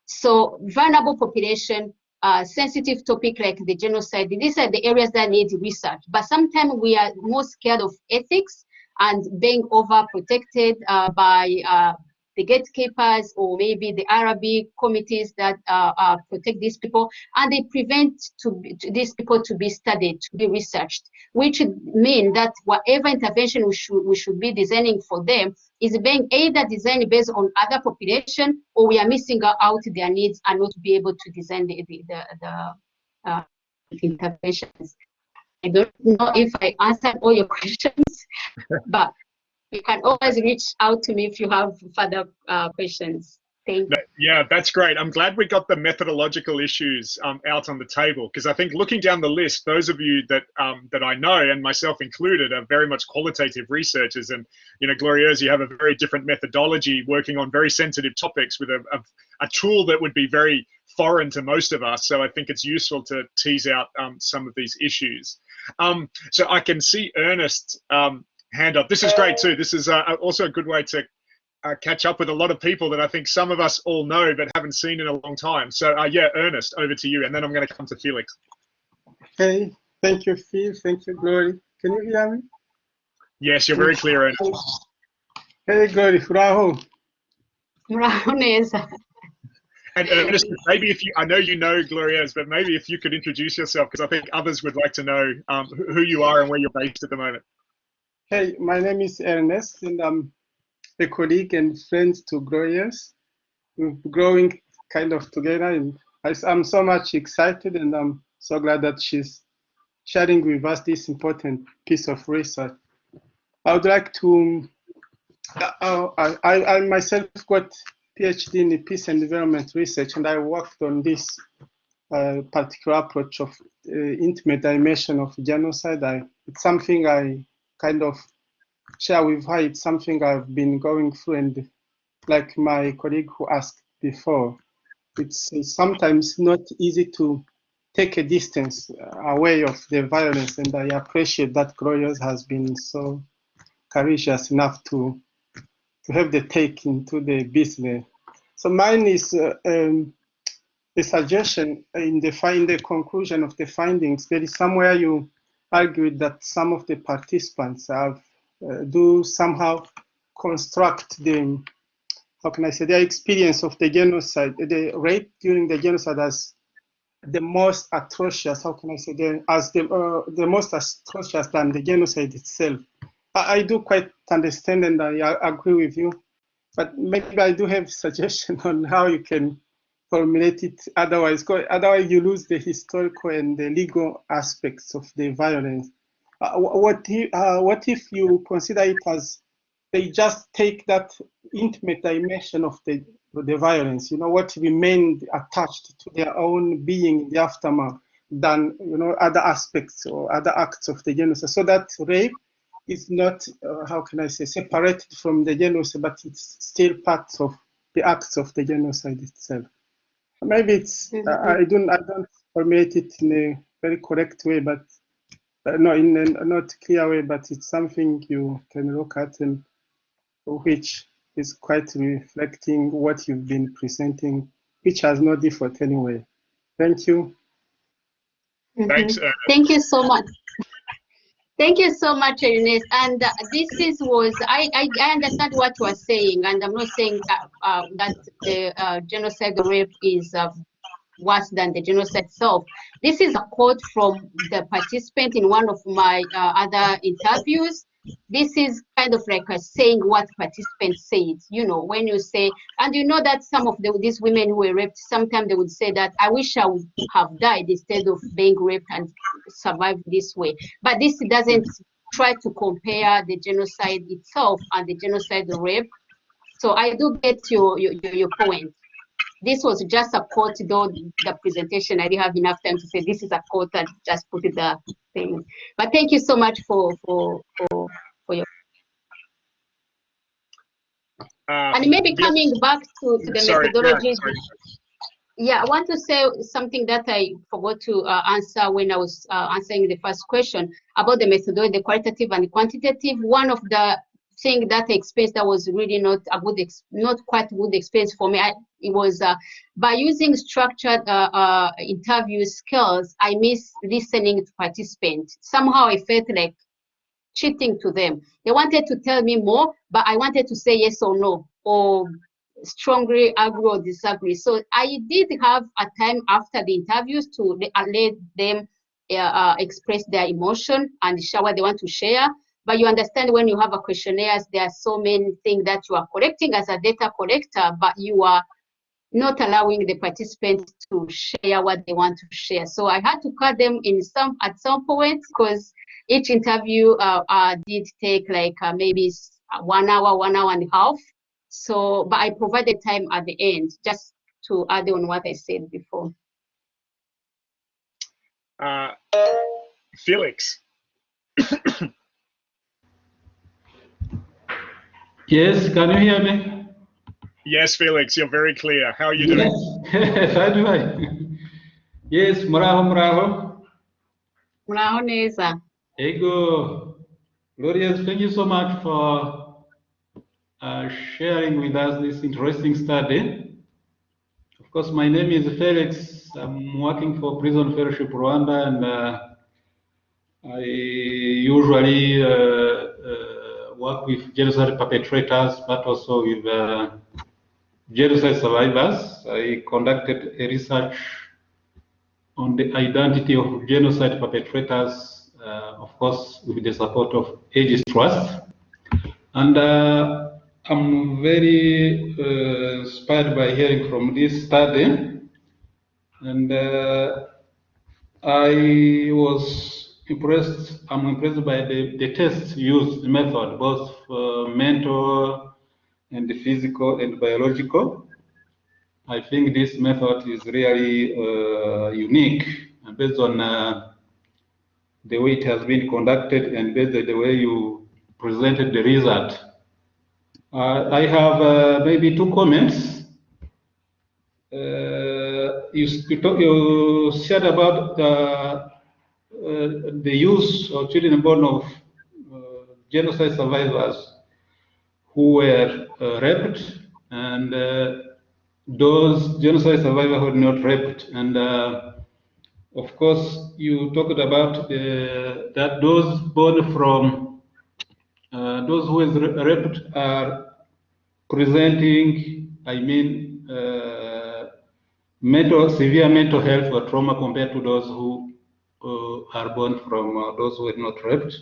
so vulnerable population uh, sensitive topic like the genocide, these are the areas that need research. But sometimes we are more scared of ethics and being overprotected uh, by uh, the gatekeepers or maybe the Arabic committees that uh, uh, protect these people, and they prevent to, to, these people to be studied, to be researched, which mean that whatever intervention we should, we should be designing for them is being either designed based on other population or we are missing out their needs and not be able to design the, the, the, the uh, interventions. I don't know if I answered all your questions, but you can always reach out to me if you have further uh, questions. Thank you. Yeah, that's great. I'm glad we got the methodological issues um, out on the table because I think looking down the list, those of you that um, that I know and myself included are very much qualitative researchers, and you know, Glorieuse, you have a very different methodology, working on very sensitive topics with a, a, a tool that would be very foreign to most of us. So I think it's useful to tease out um, some of these issues. Um, so I can see Ernest um, hand up. This is great too. This is uh, also a good way to uh, catch up with a lot of people that I think some of us all know but haven't seen in a long time. So uh, yeah, Ernest, over to you, and then I'm going to come to Felix. Hey, thank you, Phil. Thank you, Glory. Can you hear me? Yes, you're very clear, Ernest. Hey, Glory, Rahul. Raho And Ernest, maybe if you, I know you know Glorieuse, but maybe if you could introduce yourself, because I think others would like to know um, who you are and where you're based at the moment. Hey, my name is Ernest, and I'm a colleague and friend to Growers. We're growing kind of together, and I'm so much excited, and I'm so glad that she's sharing with us this important piece of research. I would like to, uh, I, I myself got PhD in peace and development research, and I worked on this uh, particular approach of uh, intimate dimension of genocide. I, it's something I kind of share with her. It's something I've been going through, and like my colleague who asked before, it's, it's sometimes not easy to take a distance away of the violence, and I appreciate that Glorieuse has been so courageous enough to to have the take into the business. So mine is uh, um, the suggestion in the find the conclusion of the findings. There is somewhere you argued that some of the participants have uh, do somehow construct the how can I say their experience of the genocide, the rape during the genocide as the most atrocious. How can I say the, as the uh, the most atrocious than the genocide itself. I, I do quite understand and I, I agree with you, but maybe I do have suggestion on how you can formulate it otherwise. Otherwise, you lose the historical and the legal aspects of the violence. Uh, what, if, uh, what if you consider it as they just take that intimate dimension of the, the violence, you know, what remained attached to their own being in the aftermath than, you know, other aspects or other acts of the genocide. So that rape is not, uh, how can I say, separated from the genocide, but it's still part of the acts of the genocide itself. Maybe it's, mm -hmm. I don't, I don't formulate it in a very correct way, but uh, no, in a not clear way, but it's something you can look at and which is quite reflecting what you've been presenting, which has no default anyway. Thank you. Mm -hmm. Thanks. Uh, Thank you so much. Thank you so much, Ernest. And uh, this is was I, I, I understand what you are saying, and I'm not saying that, uh, that the uh, genocide rape is uh, worse than the genocide itself. This is a quote from the participant in one of my uh, other interviews. This is kind of like a saying what participants said, you know, when you say, and you know that some of the, these women who were raped, sometimes they would say that, I wish I would have died instead of being raped and survived this way. But this doesn't try to compare the genocide itself and the genocide rape. So I do get your, your, your point this was just a quote, though the presentation, I didn't have enough time to say this is a quote and just put it the thing. But thank you so much for for for, for your. Uh, and maybe coming back to, to the sorry, methodology. Yeah, yeah, I want to say something that I forgot to uh, answer when I was uh, answering the first question about the methodology, the qualitative and the quantitative. One of the think that experience that was really not a good, not quite good experience for me. I, it was uh, by using structured uh, uh, interview skills, I miss listening to participants. Somehow I felt like cheating to them. They wanted to tell me more, but I wanted to say yes or no, or strongly agree or disagree. So I did have a time after the interviews to let them uh, uh, express their emotion and share what they want to share. But you understand when you have a questionnaire, there are so many things that you are collecting as a data collector, but you are not allowing the participants to share what they want to share. So I had to cut them in some at some point because each interview uh, uh, did take like uh, maybe one hour, one hour and a half. So, but I provided time at the end just to add on what I said before. Uh, Felix. Yes, can you hear me? Yes, Felix, you're very clear. How are you doing? Yes, how do I? Yes, muraho, muraho. Muraho neza. Ego. Glorieuse, thank you so much for uh, sharing with us this interesting study. Of course, my name is Felix. I'm working for Prison Fellowship Rwanda, and uh, I usually uh work with genocide perpetrators, but also with uh, genocide survivors. I conducted a research on the identity of genocide perpetrators, uh, of course, with the support of Aegis Trust. And uh, I'm very uh, inspired by hearing from this study. And uh, I was impressed. I'm impressed by the, the tests used, the method, both uh, mental and physical and biological. I think this method is really uh, unique and based on uh, the way it has been conducted and based on the way you presented the result. Uh, I have uh, maybe two comments. Uh, you, you, talk, you said about the the use of children born of uh, genocide survivors who were uh, raped and those genocide survivors who were not raped. And of course, you talked about that those born from uh, those who were raped are presenting, I mean, uh, mental, severe mental health or trauma compared to those who uh, are born from uh, those who were not raped.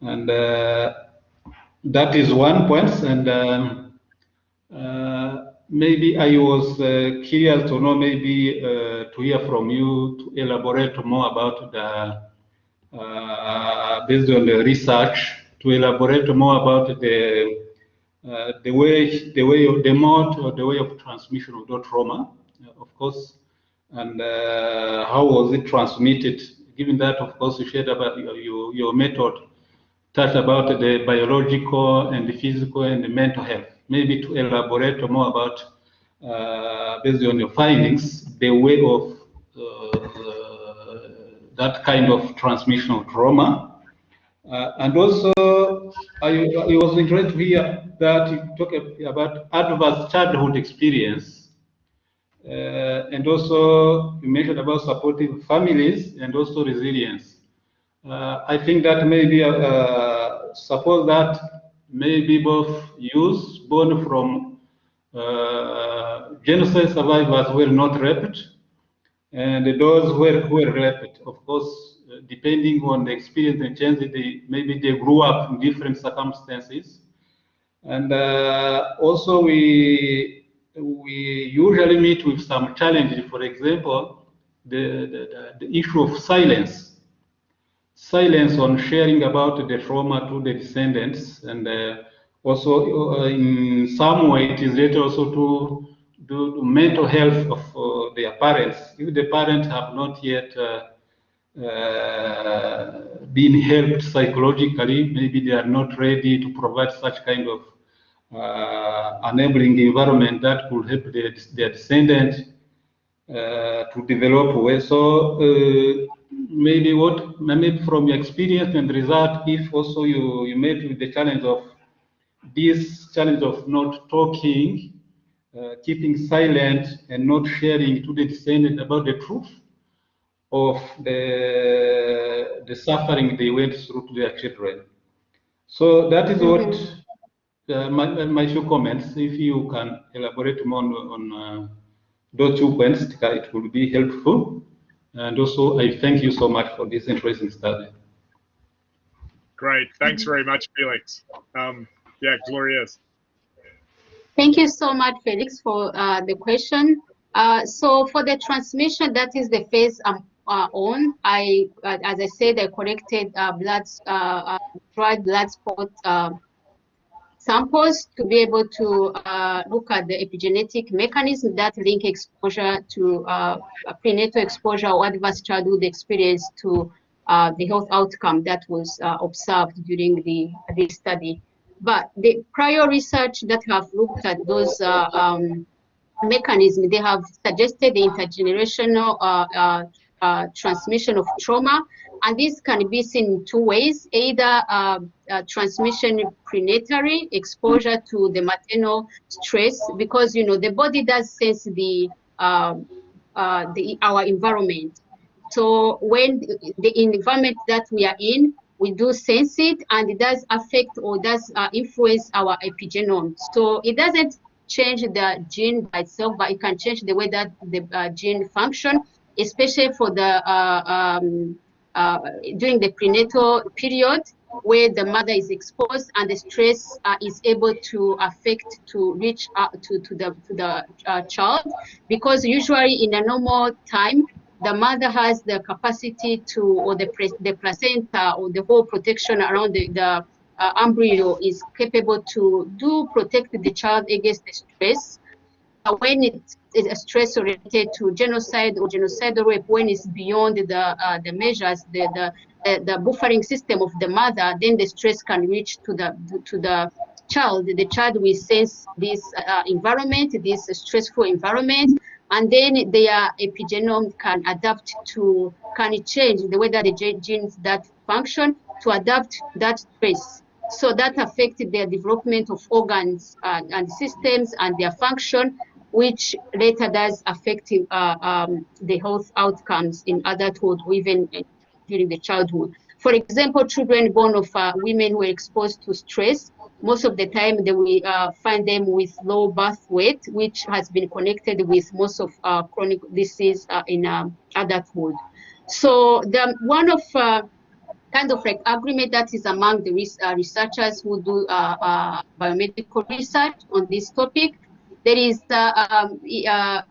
And uh, that is one point. And um, maybe I was curious to know, maybe to hear from you to elaborate more about the, based on the research, to elaborate more about the uh, the way the way of the mode or the way of transmission of the trauma, uh, of course, and uh, how was it transmitted given that, of course, you shared about your, your, your method, touched about the biological and the physical and the mental health. Maybe to elaborate more about, uh, based on your findings, the way of uh, that kind of transmission of trauma. Uh, and also, I, I was interested to hear that you talk about adverse childhood experience uh, and also you mentioned about supporting families and also resilience. Uh, I think that maybe uh, suppose that maybe both youth born from genocide survivors were not raped and those who were, who were raped, of course, depending on the experience and chances, they, maybe they grew up in different circumstances. And uh, also we we usually meet with some challenges. For example, the, the, the, issue of silence. Silence on sharing about the trauma to the descendants. And uh, also, uh, in some way, it is related also to the mental health of uh, their parents. If the parents have not yet uh, uh, been helped psychologically, maybe they are not ready to provide such kind of enabling environment that could help their, their descendants uh, to develop well. So uh, maybe what maybe from your experience and result, if also you you met with the challenge of this challenge of not talking, uh, keeping silent, and not sharing to the descendant about the truth of the the suffering they went through to their children. So that is what mm-hmm uh, my, my few comments. If you can elaborate more on, on uh, those two points, it will be helpful. And also, I thank you so much for this interesting study. Great. Thanks very much, Felix. Um, yeah, Glorieuse. Thank you so much, Felix, for uh, the question. Uh, so for the transmission, that is the phase I'm uh, on. I, uh, as I said, I collected uh, blood, uh, dried blood spot samples to be able to uh, look at the epigenetic mechanism that link exposure to uh, prenatal exposure or adverse childhood experience to uh, the health outcome that was uh, observed during the this study. But the prior research that have looked at those uh, um, mechanisms, they have suggested the intergenerational uh, transmission of trauma and this can be seen in two ways, either uh, uh, transmission prenatally, exposure to the maternal stress, because, you know, the body does sense the, uh, uh the our environment. So when the environment that we are in, we do sense it and it does affect or does uh, influence our epigenome. So it doesn't change the gene by itself, but it can change the way that the uh, gene function, especially for the um, uh, during the prenatal period where the mother is exposed and the stress uh, is able to affect to reach out to, to the to the uh, child because usually in a normal time the mother has the capacity to, or the, the placenta or the whole protection around the, the uh, embryo is capable to do protect the child against the stress. Uh, when it is a stress related to genocide or genocidal rape, when it's beyond the uh, the measures, the, the the buffering system of the mother, then the stress can reach to the to the child. The child will sense this uh, environment, this stressful environment, and then their epigenome can adapt to, can change the way that the genes that function to adapt that stress. So that affected their development of organs uh, and systems and their function, which later does affect uh, um, the health outcomes in adulthood even during the childhood. For example, children born of uh, women who are exposed to stress most of the time they will uh, find them with low birth weight, which has been connected with most of uh, chronic disease uh, in um, adulthood. So the one of uh, kind of like agreement that is among the res uh, researchers who do uh, biomedical research on this topic, there is the um,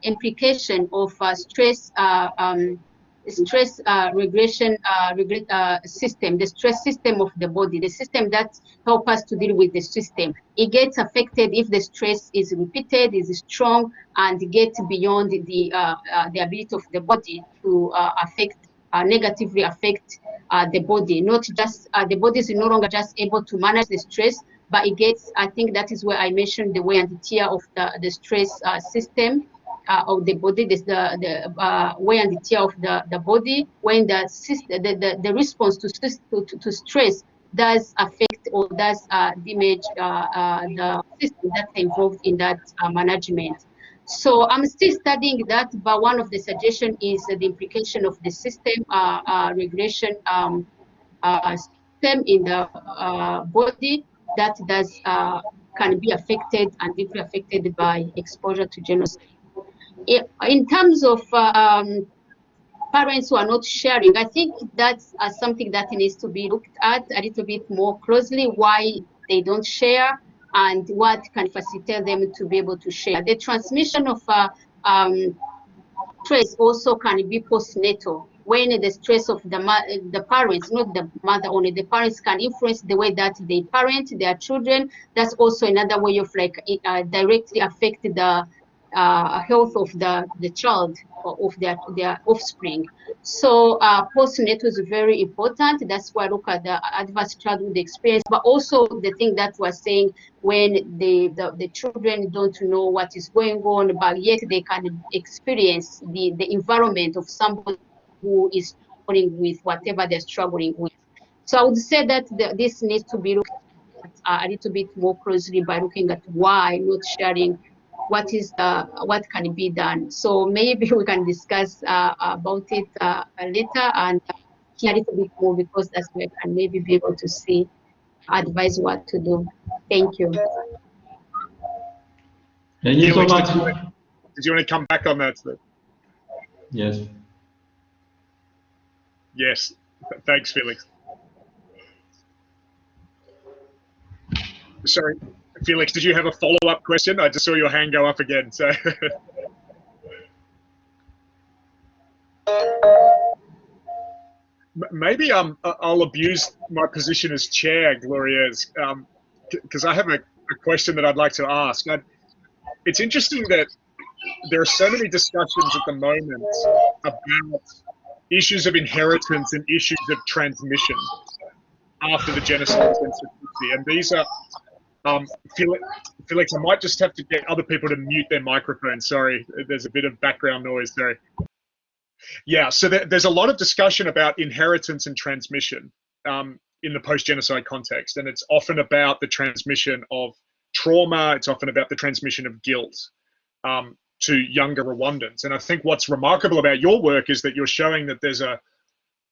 implication of stress um, stress uh, regression uh, regret, uh, system, the stress system of the body, the system that help us to deal with the system. It gets affected if the stress is repeated, is strong, and get beyond the uh, uh, the ability of the body to uh, affect negatively affect the body. Not just the body is no longer just able to manage the stress, but it gets. I think that is where I mentioned the wear and the tear of the the stress system uh, of the body, this the the uh, wear and tear of the the body when the system, the, the, the response to, to to stress does affect or does uh, damage uh, uh, the system that's involved in that uh, management. So I'm still studying that, but one of the suggestions is the implication of the system regression um, system in the body that does can be affected and deeply affected by exposure to genocide in terms of um, parents who are not sharing, I think that's uh, something that needs to be looked at a little bit more closely, why they don't share and what can facilitate them to be able to share. The transmission of uh, um, also can be postnatal when the stress of the the parents, not the mother only, the parents can influence the way that they parent their children. That's also another way of like uh, directly affect the uh, health of the, the child or of their, their offspring. So uh, postnatal is very important. That's why I look at the adverse childhood experience, but also the thing that we're saying when the, the, the children don't know what is going on, but yet they can experience the, the environment of somebody who is struggling with whatever they're struggling with. So I would say that the, this needs to be looked at uh, a little bit more closely by looking at why not sharing what is the what can be done. So maybe we can discuss uh, about it uh, later and hear a little bit more because that's where I can maybe be able to see advise what to do. Thank you. Thank you so much. Did you want to come back on that? Yes. Yes. Thanks, Felix. Sorry. Felix, did you have a follow-up question? I just saw your hand go up again. So. Maybe um, I'll abuse my position as chair, Gloria, because um, I have a, a, question that I'd like to ask. I, it's interesting that there are so many discussions at the moment about issues of inheritance and issues of transmission after the genocide and these are um, Felix, Felix, I might just have to get other people to mute their microphone. Sorry, there's a bit of background noise there. Yeah, so there, there's a lot of discussion about inheritance and transmission um, in the post-genocide context, and it's often about the transmission of trauma. It's often about the transmission of guilt um, to younger Rwandans. And I think what's remarkable about your work is that you're showing that there's a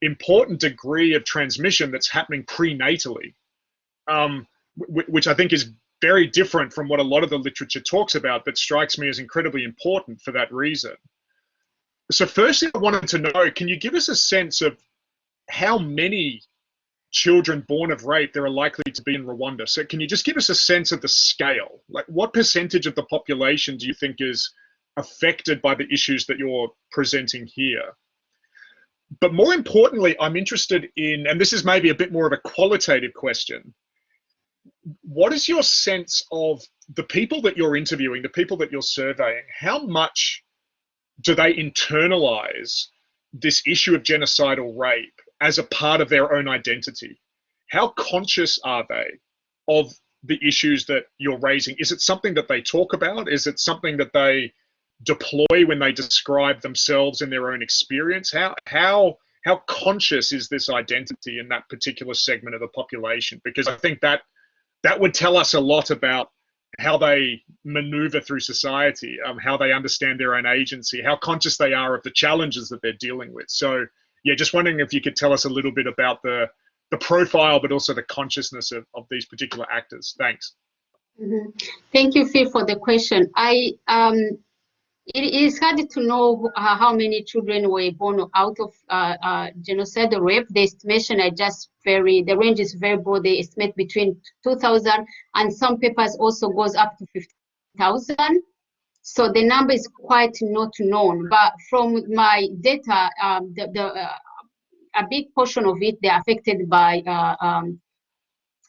important degree of transmission that's happening prenatally. Um, which I think is very different from what a lot of the literature talks about, but strikes me as incredibly important for that reason. So, firstly, I wanted to know can you give us a sense of how many children born of rape there are likely to be in Rwanda? So, can you just give us a sense of the scale? Like, what percentage of the population do you think is affected by the issues that you're presenting here? but more importantly, I'm interested in, and this is maybe a bit more of a qualitative question. What is your sense of the people that you're interviewing, the people that you're surveying? How much do they internalize this issue of genocidal rape as a part of their own identity? How conscious are they of the issues that you're raising? Is it something that they talk about? Is it something that they deploy when they describe themselves in their own experience? How how how conscious is this identity in that particular segment of the population? Because I think that that would tell us a lot about how they maneuver through society, um, how they understand their own agency, how conscious they are of the challenges that they're dealing with. So, yeah, just wondering if you could tell us a little bit about the the profile, but also the consciousness of, of these particular actors. Thanks. Mm -hmm. Thank you, Phil, for the question. I um, it is hard to know uh, how many children were born out of uh, uh, rape. The estimation are just very, the range is very broad. They estimate between 2,000 and some papers also goes up to 50,000. So the number is quite not known. But from my data, um, the, the uh, a big portion of it, they're affected by uh, um,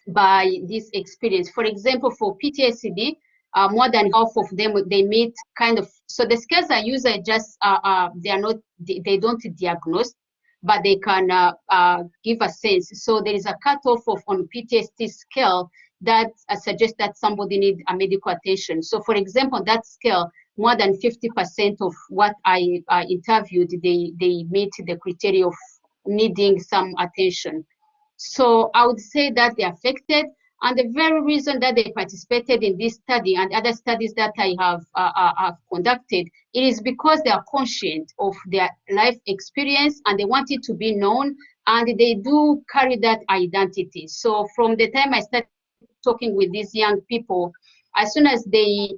by this experience. For example, for PTSD, uh, more than half of them they meet kind of so the use are just uh, uh, they are not they, they don't diagnose but they can uh, uh, give a sense. So there is a cutoff of on PTSD scale that uh, suggests that somebody need a medical attention. So for example that scale more than 50% of what I interviewed they they meet the criteria of needing some attention. So I would say that they're affected and the very reason that they participated in this study and other studies that I have, uh, uh, have conducted, it is because they are conscious of their life experience and they want it to be known and they do carry that identity. So from the time I started talking with these young people, as soon as they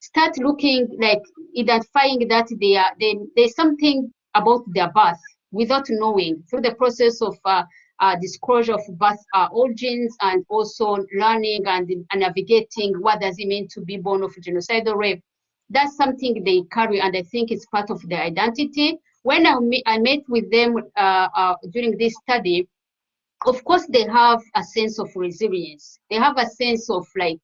start looking like identifying that they are, they, there's something about their birth without knowing through the process of uh, uh, disclosure of birth uh, origins and also learning and, navigating what does it mean to be born of genocidal rape. That's something they carry and I think it's part of their identity. When I, I met with them uh, uh, during this study, of course they have a sense of resilience. They have a sense of like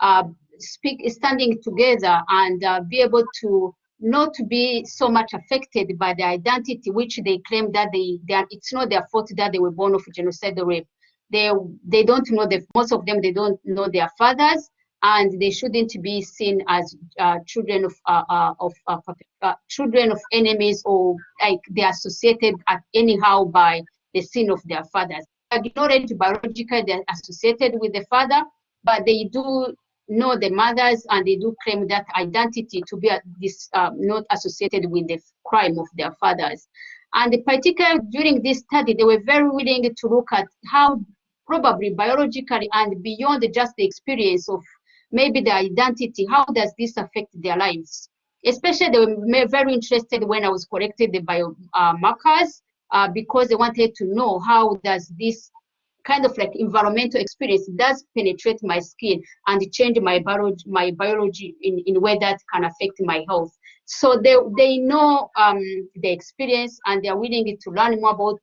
uh, speak, standing together and be able to not to be so much affected by the identity, which they claim that they, they are, it's not their fault that they were born of genocide rape. They, they don't know, the, most of them, they don't know their fathers, and they shouldn't be seen as uh, children of, uh, uh, of uh, uh, children of enemies or like they are associated anyhow by the sin of their fathers. Ignorant biologically, they're associated with the father, but they do know the mothers and they do claim that identity to be this uh, not associated with the crime of their fathers. And particularly during this study, they were very willing to look at how probably biologically and beyond just the experience of maybe the identity, how does this affect their lives? Especially they were very interested when I was collecting the biomarkers uh, because they wanted to know how does this kind of like environmental experience does penetrate my skin and change my biology, my biology in, in a way that can affect my health. So they, they know um, the experience and they're willing to learn more about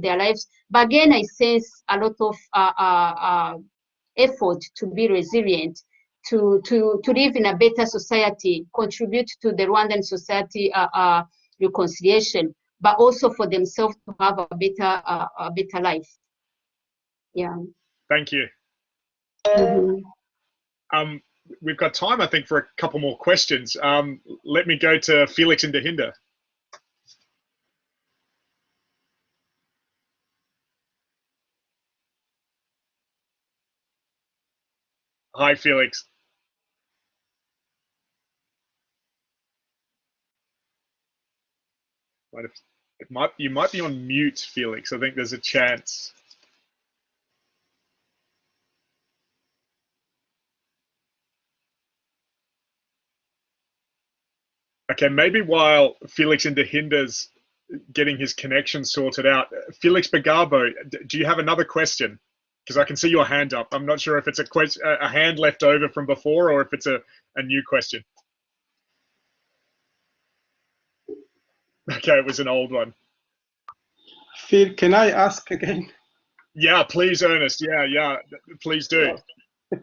their lives. But again, I sense a lot of uh, uh, uh, effort to be resilient, to, to, to live in a better society, contribute to the Rwandan society uh, uh, reconciliation, but also for themselves to have a better, a better life. Yeah. Thank you. Mm -hmm. Um, we've got time, I think, for a couple more questions. Um, let me go to Felix Ndahinda. Hi, Felix. It might, you might be on mute, Felix. I think there's a chance. Okay, maybe while Felix Ndahinda's getting his connection sorted out, Felix Bagabo, do you have another question? Because I can see your hand up. I'm not sure if it's a question, a hand left over from before, or if it's a, a new question. Okay, it was an old one. Phil, can I ask again? Yeah, please, Ernest. Yeah, yeah, please do.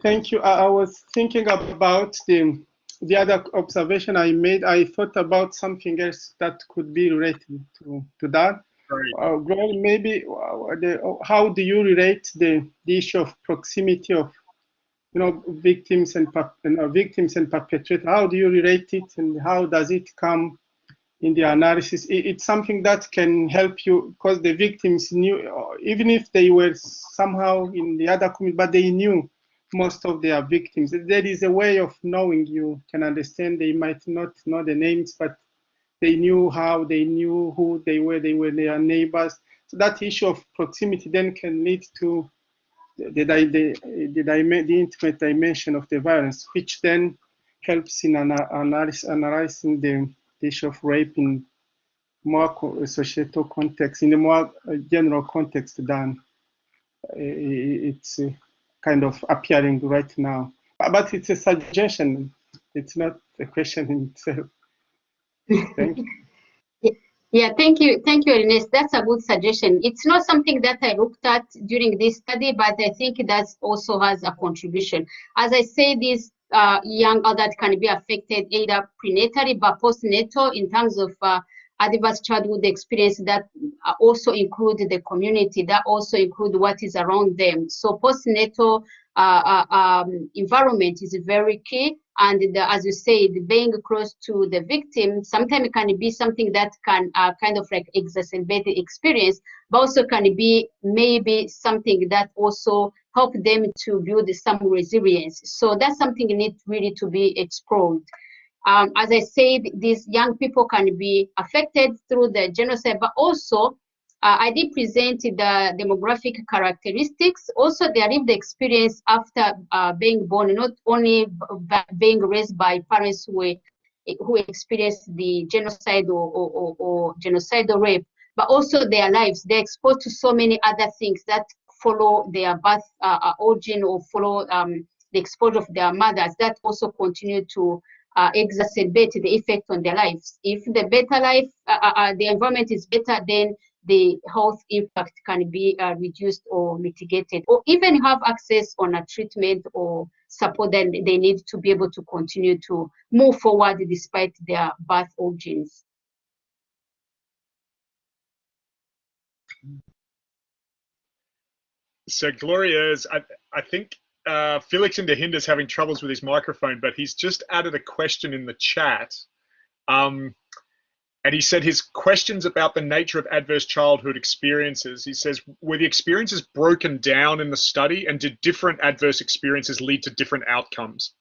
Thank you. I, I was thinking about the the other observation I made. I thought about something else that could be related to, to that. Right. Uh, maybe uh, the, how do you relate the, the issue of proximity of you know victims and you know, victims and perpetrators? How do you relate it, and how does it come in the analysis? It, it's something that can help you because the victims knew, even if they were somehow in the other community, but they knew most of their victims. There is a way of knowing you can understand. They might not know the names, but they knew how, they knew who they were, they were their neighbors. So that issue of proximity then can lead to the, the, the, the, intimate dimension of the violence, which then helps in an, analysis, analyzing the, the issue of rape in more societal context, in a more uh, general context than uh, it's uh, kind of appearing right now. But it's a suggestion. It's not a question in itself. Thank you. Yeah, thank you. Thank you, Ernest. That's a good suggestion. It's not something that I looked at during this study, but I think that also has a contribution. As I say, these uh, young adults can be affected either prenatally but postnatal in terms of uh, adverse childhood experience that also include the community, that also include what is around them. So postnatal uh, uh, um, environment is very key. And the, as you said, being close to the victim sometimes can be something that can uh, kind of like exacerbate the experience, but also can be maybe something that also help them to build some resilience. So that's something needs really to be explored. Um, as I said, these young people can be affected through the genocide, but also uh, I did present the demographic characteristics. Also, their lived experience after uh, being born, not only being raised by parents who who experienced the genocide or, or, or, or genocidal rape, but also their lives. They're exposed to so many other things that follow their birth uh, uh origin or follow um, the exposure of their mothers that also continue to uh, exacerbate the effect on their lives. If the better life, uh, uh, uh the environment is better, then the health impact can be uh, reduced or mitigated, or even have access on a treatment or support that they need to be able to continue to move forward despite their birth origins. So Gloria is, I, I think uh, Felix Ndahinda is having troubles with his microphone, but he's just added a question in the chat. Um, and he said his questions about the nature of adverse childhood experiences. He says, were the experiences broken down in the study and did different adverse experiences lead to different outcomes?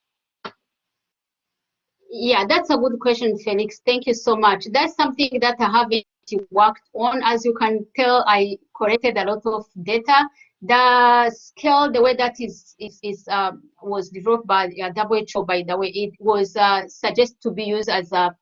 Yeah, that's a good question, Felix. Thank you so much. That's something that I haven't worked on. As you can tell, I collected a lot of data. The scale, the way that is is, is uh, was developed by uh, WHO, by the way, it was uh, suggested to be used as a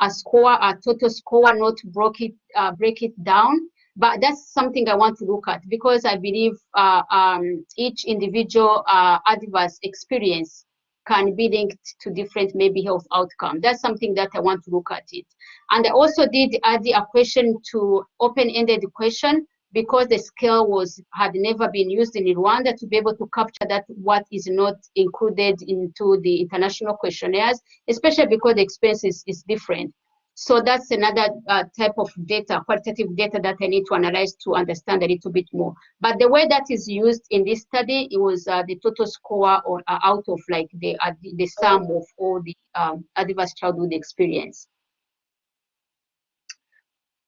a score, a total score, not break it, uh, break it down. But that's something I want to look at because I believe uh, um, each individual uh, adverse experience can be linked to different maybe health outcome. That's something that I want to look at it. And I also did add a question to open-ended question because the scale was had never been used in Rwanda to be able to capture that what is not included into the international questionnaires, especially because the expense is, is different. So that's another uh, type of data, qualitative data that I need to analyze to understand a little bit more. But the way that is used in this study, it was uh, the total score or uh, out of like the, uh, the sum of all the um, adverse childhood experience.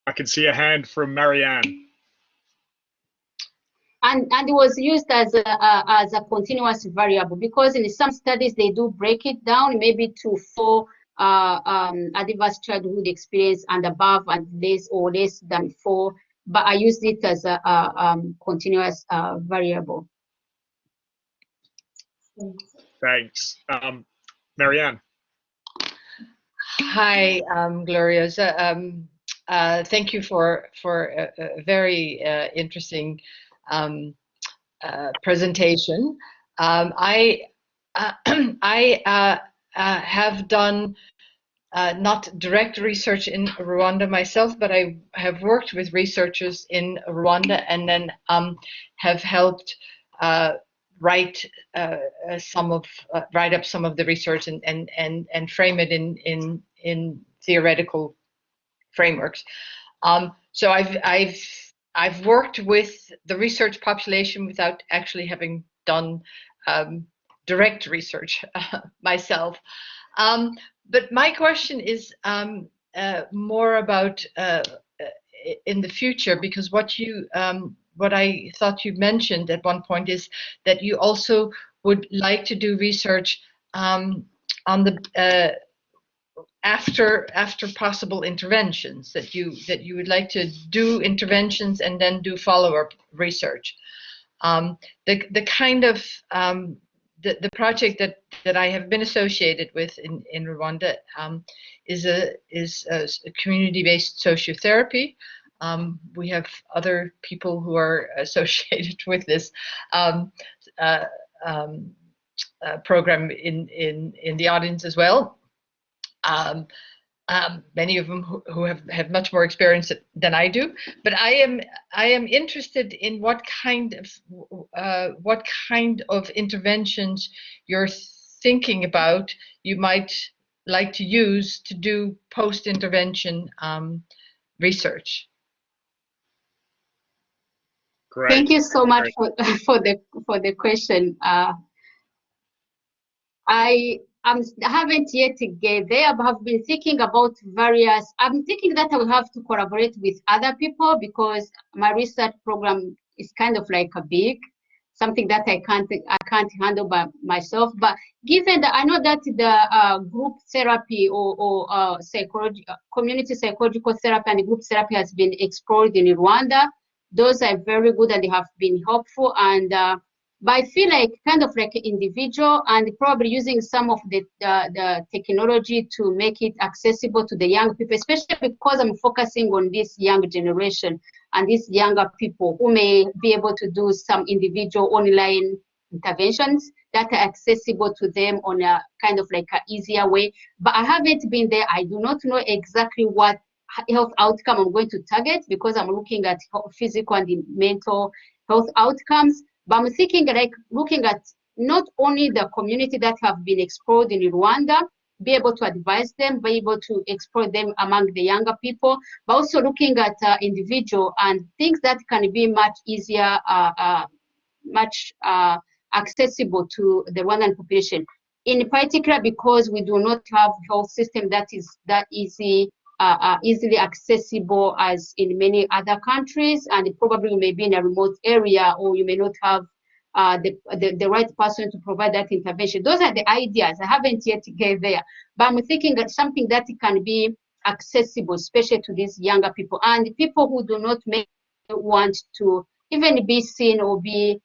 I can see a hand from Marianne and, and it was used as a, a, as a continuous variable because in some studies they do break it down maybe to four uh, um, adverse childhood experience and above and less or less than four, but I used it as a, a um, continuous uh, variable. Thanks. Um, Marianne. Hi, um, Gloria. Um, uh, thank you for for a, a very uh, interesting um, uh, presentation. Um, I uh, I uh, uh, have done uh, not direct research in Rwanda myself, but I have worked with researchers in Rwanda and then um, have helped write some of write up some of the research and and and and frame it in in in theoretical frameworks. Um, so I've I've I've worked with the research population without actually having done um, direct research myself. Um, but my question is um, uh, more about uh, in the future because what you um, what I thought you mentioned at one point is that you also would like to do research um, on the uh, after after possible interventions that you that you would like to do interventions and then do follow-up research. Um, the the kind of um, the, the project that that I have been associated with in in Rwanda um, is a is a community-based sociotherapy. Um, we have other people who are associated with this um, uh, um, uh, program in, in, in the audience as well. Um, um, many of them who, who, have, have much more experience than I do. But I am I am interested in what kind of uh, what kind of interventions you're thinking about you might like to use to do post intervention um, research. Great. Thank you so much for, for the for the question. Uh, I I haven't yet get there, but have been thinking about various. I'm thinking that I will have to collaborate with other people because my research program is kind of like a big something that I can't I can't handle by myself. But given that I know that the uh, group therapy or, or uh, psychology, community psychological therapy and group therapy has been explored in Rwanda, those are very good and they have been helpful. And uh, but I feel like kind of like individual and probably using some of the, the, the technology to make it accessible to the young people, especially because I'm focusing on this young generation and these younger people who may be able to do some individual online interventions that are accessible to them on a kind of like an easier way. But I haven't been there. I do not know exactly what health outcome I'm going to target because I'm looking at physical and mental health outcomes. But I'm thinking like looking at not only the community that have been explored in Rwanda, be able to advise them, be able to explore them among the younger people, but also looking at uh, individual and things that can be much easier, uh, uh, much uh, accessible to the Rwandan population. In particular, because we do not have health system that is that easy uh, uh, easily accessible as in many other countries, and probably you may be in a remote area or you may not have uh, the, the, the, right person to provide that intervention. Those are the ideas. I haven't yet get there, but I'm thinking that something that can be accessible, especially to these younger people and people who do not make want to even be seen or be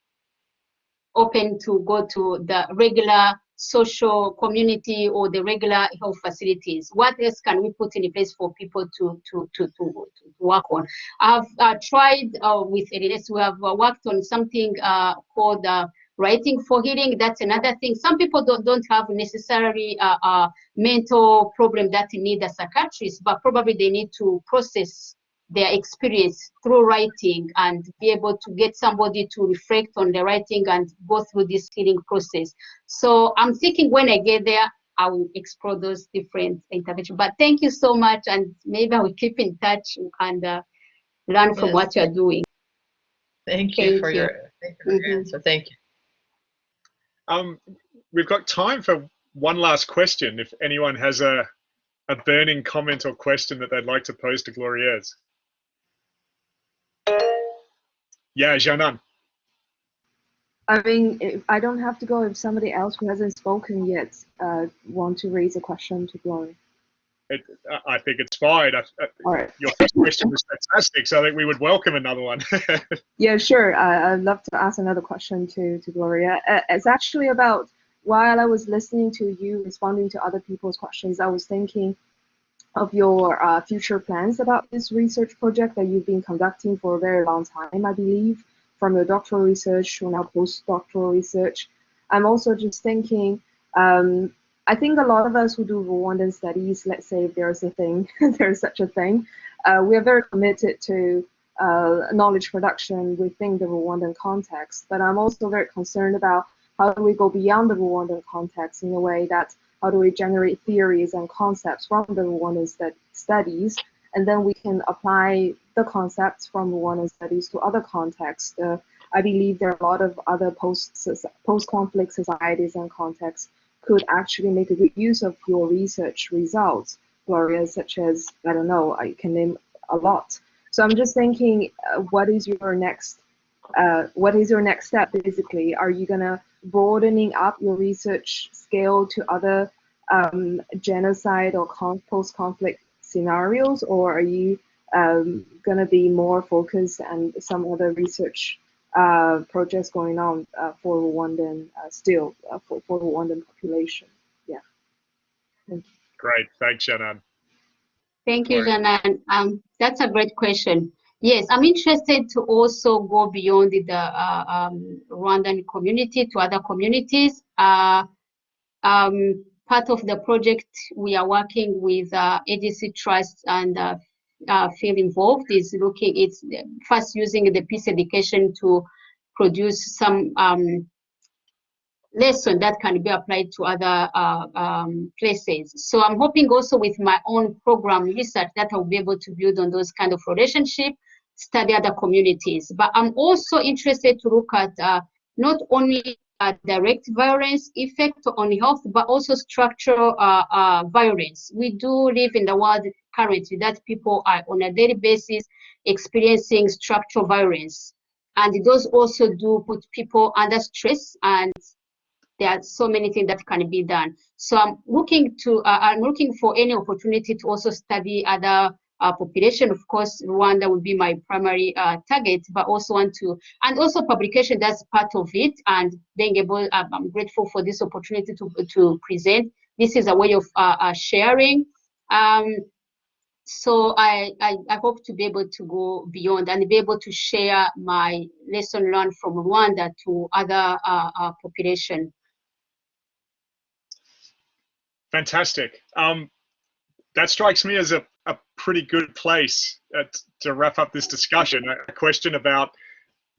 open to go to the regular social community or the regular health facilities? What else can we put in place for people to to to to, to work on? I've uh, tried uh, with LNS. We have uh, worked on something uh, called uh, writing for healing. That's another thing. Some people don't don't have necessarily a uh, mental problem that need a psychiatrist, but probably they need to process their experience through writing and be able to get somebody to reflect on the writing and go through this healing process. So I'm thinking when I get there, I will explore those different interventions. But thank you so much, and maybe I will keep in touch and uh, learn from yes. what you're doing. Thank you thank for you. your thank you for mm -hmm. your answer. Thank you. Um, we've got time for one last question. If anyone has a a burning comment or question that they'd like to pose to Glorieuse. Yeah, Janan. I mean, I don't have to go if somebody else who hasn't spoken yet uh, want to raise a question to Glory. It, I think it's fine. I, All right. Your first question was fantastic, so I think we would welcome another one. yeah, sure. Uh, I'd love to ask another question to, to Gloria. Uh, it's actually about while I was listening to you responding to other people's questions, I was thinking of your uh, future plans about this research project that you've been conducting for a very long time, I believe, from your doctoral research to now postdoctoral research. I'm also just thinking, um, I think a lot of us who do Rwandan studies, let's say if there's a thing, there's such a thing, uh, we are very committed to uh, knowledge production within the Rwandan context. But I'm also very concerned about how do we go beyond the Rwandan context in a way that how do we generate theories and concepts from the Rwandan studies, and then we can apply the concepts from Rwandan studies to other contexts. Uh, I believe there are a lot of other post post-conflict societies and contexts could actually make a good use of your research results, Gloria, such as, I don't know, I can name a lot. So I'm just thinking, uh, what is your next, uh, what is your next step basically? Are you gonna broadening up your research scale to other um, genocide or post-conflict scenarios, or are you um, gonna be more focused and some other research uh, projects going on uh, for Rwandan uh, still uh, for, for Rwandan population? Yeah. Thank Great, thanks, Shannon. Thank you, Janan. Um, that's a great question. Yes, I'm interested to also go beyond the uh, um, Rwandan community to other communities. Uh, um, part of the project we are working with uh, Aegis Trust and uh, uh, feel involved is looking, it's first using the peace education to produce some um, lesson that can be applied to other uh, um, places. So I'm hoping also with my own program research that I'll be able to build on those kind of relationship, study other communities. But I'm also interested to look at uh, not only uh, direct violence effect on health, but also structural uh, uh, violence. We do live in the world currently that people are on a daily basis experiencing structural violence. And those also do put people under stress and there are so many things that can be done. So I'm looking to, uh, I'm looking for any opportunity to also study other uh, population. Of course, Rwanda would be my primary uh, target, but also want to, and also publication, that's part of it. And being able, um, I'm grateful for this opportunity to, to present. This is a way of uh, uh, sharing. Um, so I, I, I, hope to be able to go beyond and be able to share my lesson learned from Rwanda to other uh, uh, population. Fantastic. Um, that strikes me as a, a pretty good place uh, to wrap up this discussion. A question about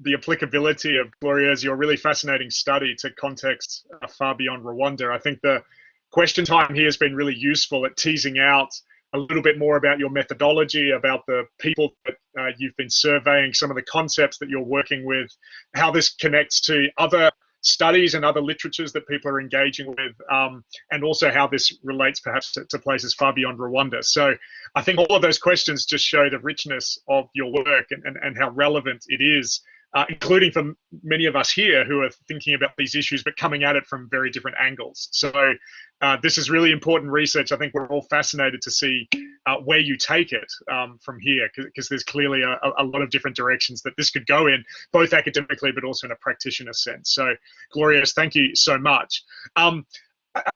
the applicability of Gloria's your really fascinating study to contexts uh, far beyond Rwanda. I think the question time here has been really useful at teasing out a little bit more about your methodology, about the people that uh, you've been surveying, some of the concepts that you're working with, how this connects to other studies and other literatures that people are engaging with, um, and also how this relates perhaps to, to, places far beyond Rwanda. So I think all of those questions just show the richness of your work and, and, and how relevant it is uh, including for many of us here who are thinking about these issues but coming at it from very different angles. So uh, this is really important research. I think we're all fascinated to see uh, where you take it um, from here because there's clearly a, a, lot of different directions that this could go in, both academically but also in a practitioner sense. So Glorieuse, thank you so much. Um,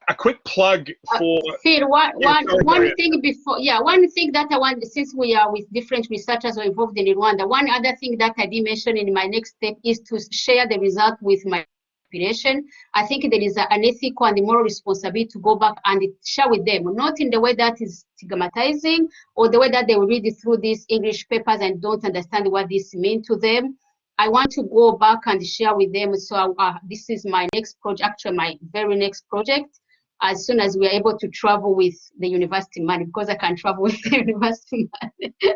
a quick plug uh, for uh, Phil, one, yeah, one, one thing before yeah one thing that i want since we are with different researchers involved in rwanda one other thing that i did mention in my next step is to share the result with my population. I think there is an ethical and moral responsibility to go back and share with them not in the way that is stigmatizing or the way that they will read through these english papers and don't understand what this means to them I want to go back and share with them. So uh, this is my next project, actually my very next project. As soon as we are able to travel with the university money, because I can travel with the university money.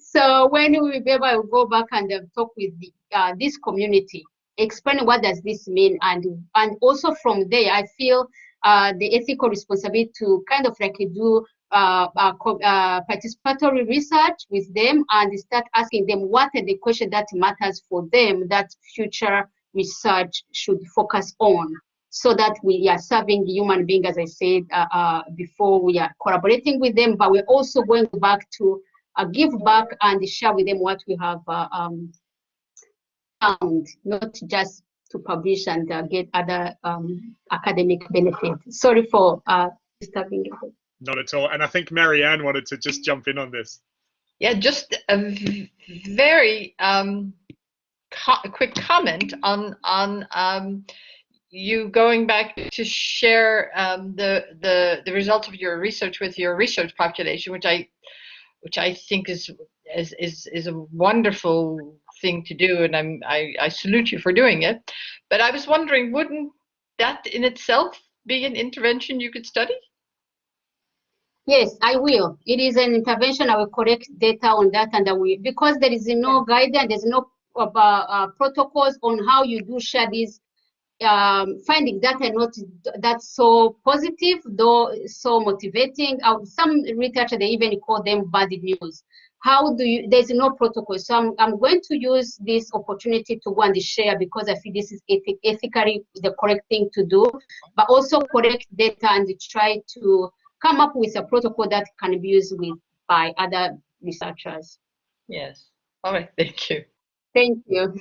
so when we will be able to go back and uh, talk with the, uh, this community, explain what does this mean, and and also from there, I feel uh, the ethical responsibility to kind of like do uh, uh, uh, participatory research with them and start asking them what are the questions that matters for them that future research should focus on so that we are serving human being, as I said uh, uh, before, we are collaborating with them, but we're also going back to give back and share with them what we have um, found, not just to publish and get other um, academic benefit. Sorry for disturbing you. Not at all. And I think Marianne wanted to just jump in on this. Yeah, just a very um, quick comment on on um, you going back to share um, the the the results of your research with your research population, which I which I think is is is, is a wonderful thing to do, and I'm I, I salute you for doing it. But I was wondering, wouldn't that in itself be an intervention you could study? Yes, I will. It is an intervention. I will collect data on that, and I will because there is no guidance, there's no uh, uh, protocols on how you do share these um, findings that are not that so positive, though so motivating. Uh, some researchers they even call them bad news. How do you? There's no protocol, so I'm, I'm going to use this opportunity to go and share because I feel this is ethic, ethically the correct thing to do, but also collect data and try to come up with a protocol that can be used with by other researchers. Yes. All right. Thank you. Thank you.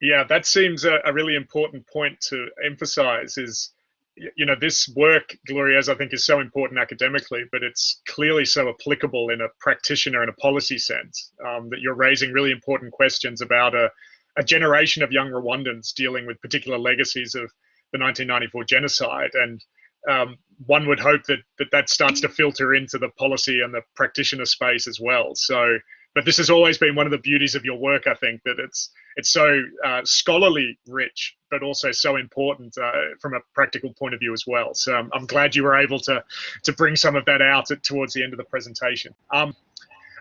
Yeah, that seems a, a, really important point to emphasize is, you know, this work, Gloria, as I think is so important academically, but it's clearly so applicable in a practitioner and a policy sense um, that you're raising really important questions about a, a generation of young Rwandans dealing with particular legacies of the 1994 genocide. And um, one would hope that, that that starts to filter into the policy and the practitioner space as well. So, but this has always been one of the beauties of your work. I think that it's it's so uh, scholarly rich, but also so important uh, from a practical point of view as well. So um, I'm glad you were able to to bring some of that out at, towards the end of the presentation. Um,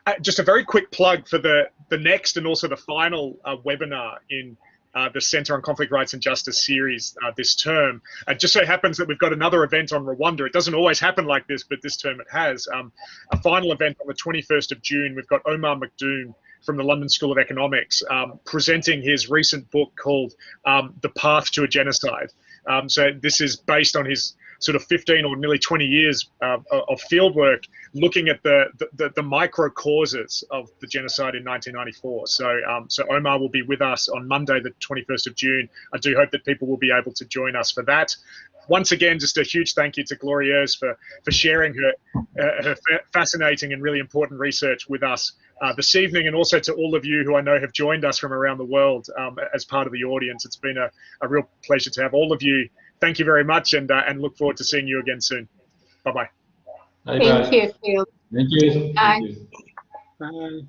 uh, just a very quick plug for the the next and also the final uh, webinar in uh, the Center on Conflict Rights and Justice series uh, this term. It just so happens that we've got another event on Rwanda. It doesn't always happen like this, but this term it has. Um, a final event on the 21st of June. We've got Omar McDoom from the London School of Economics um, presenting his recent book called um, The Path to a Genocide. Um, so this is based on his sort of 15 or nearly 20 years uh, of fieldwork looking at the, the, the, micro causes of the genocide in 1994. So, um, so Omar will be with us on Monday, the 21st of June. I do hope that people will be able to join us for that. Once again, just a huge thank you to Glorieuse for, for sharing her, uh, her fascinating and really important research with us uh, this evening, and also to all of you who I know have joined us from around the world um, as part of the audience. It's been a, a real pleasure to have all of you thank you very much and, uh, and look forward to seeing you again soon. Bye-bye. Thank you, Phil. Thank you. Bye. Thank you. Bye.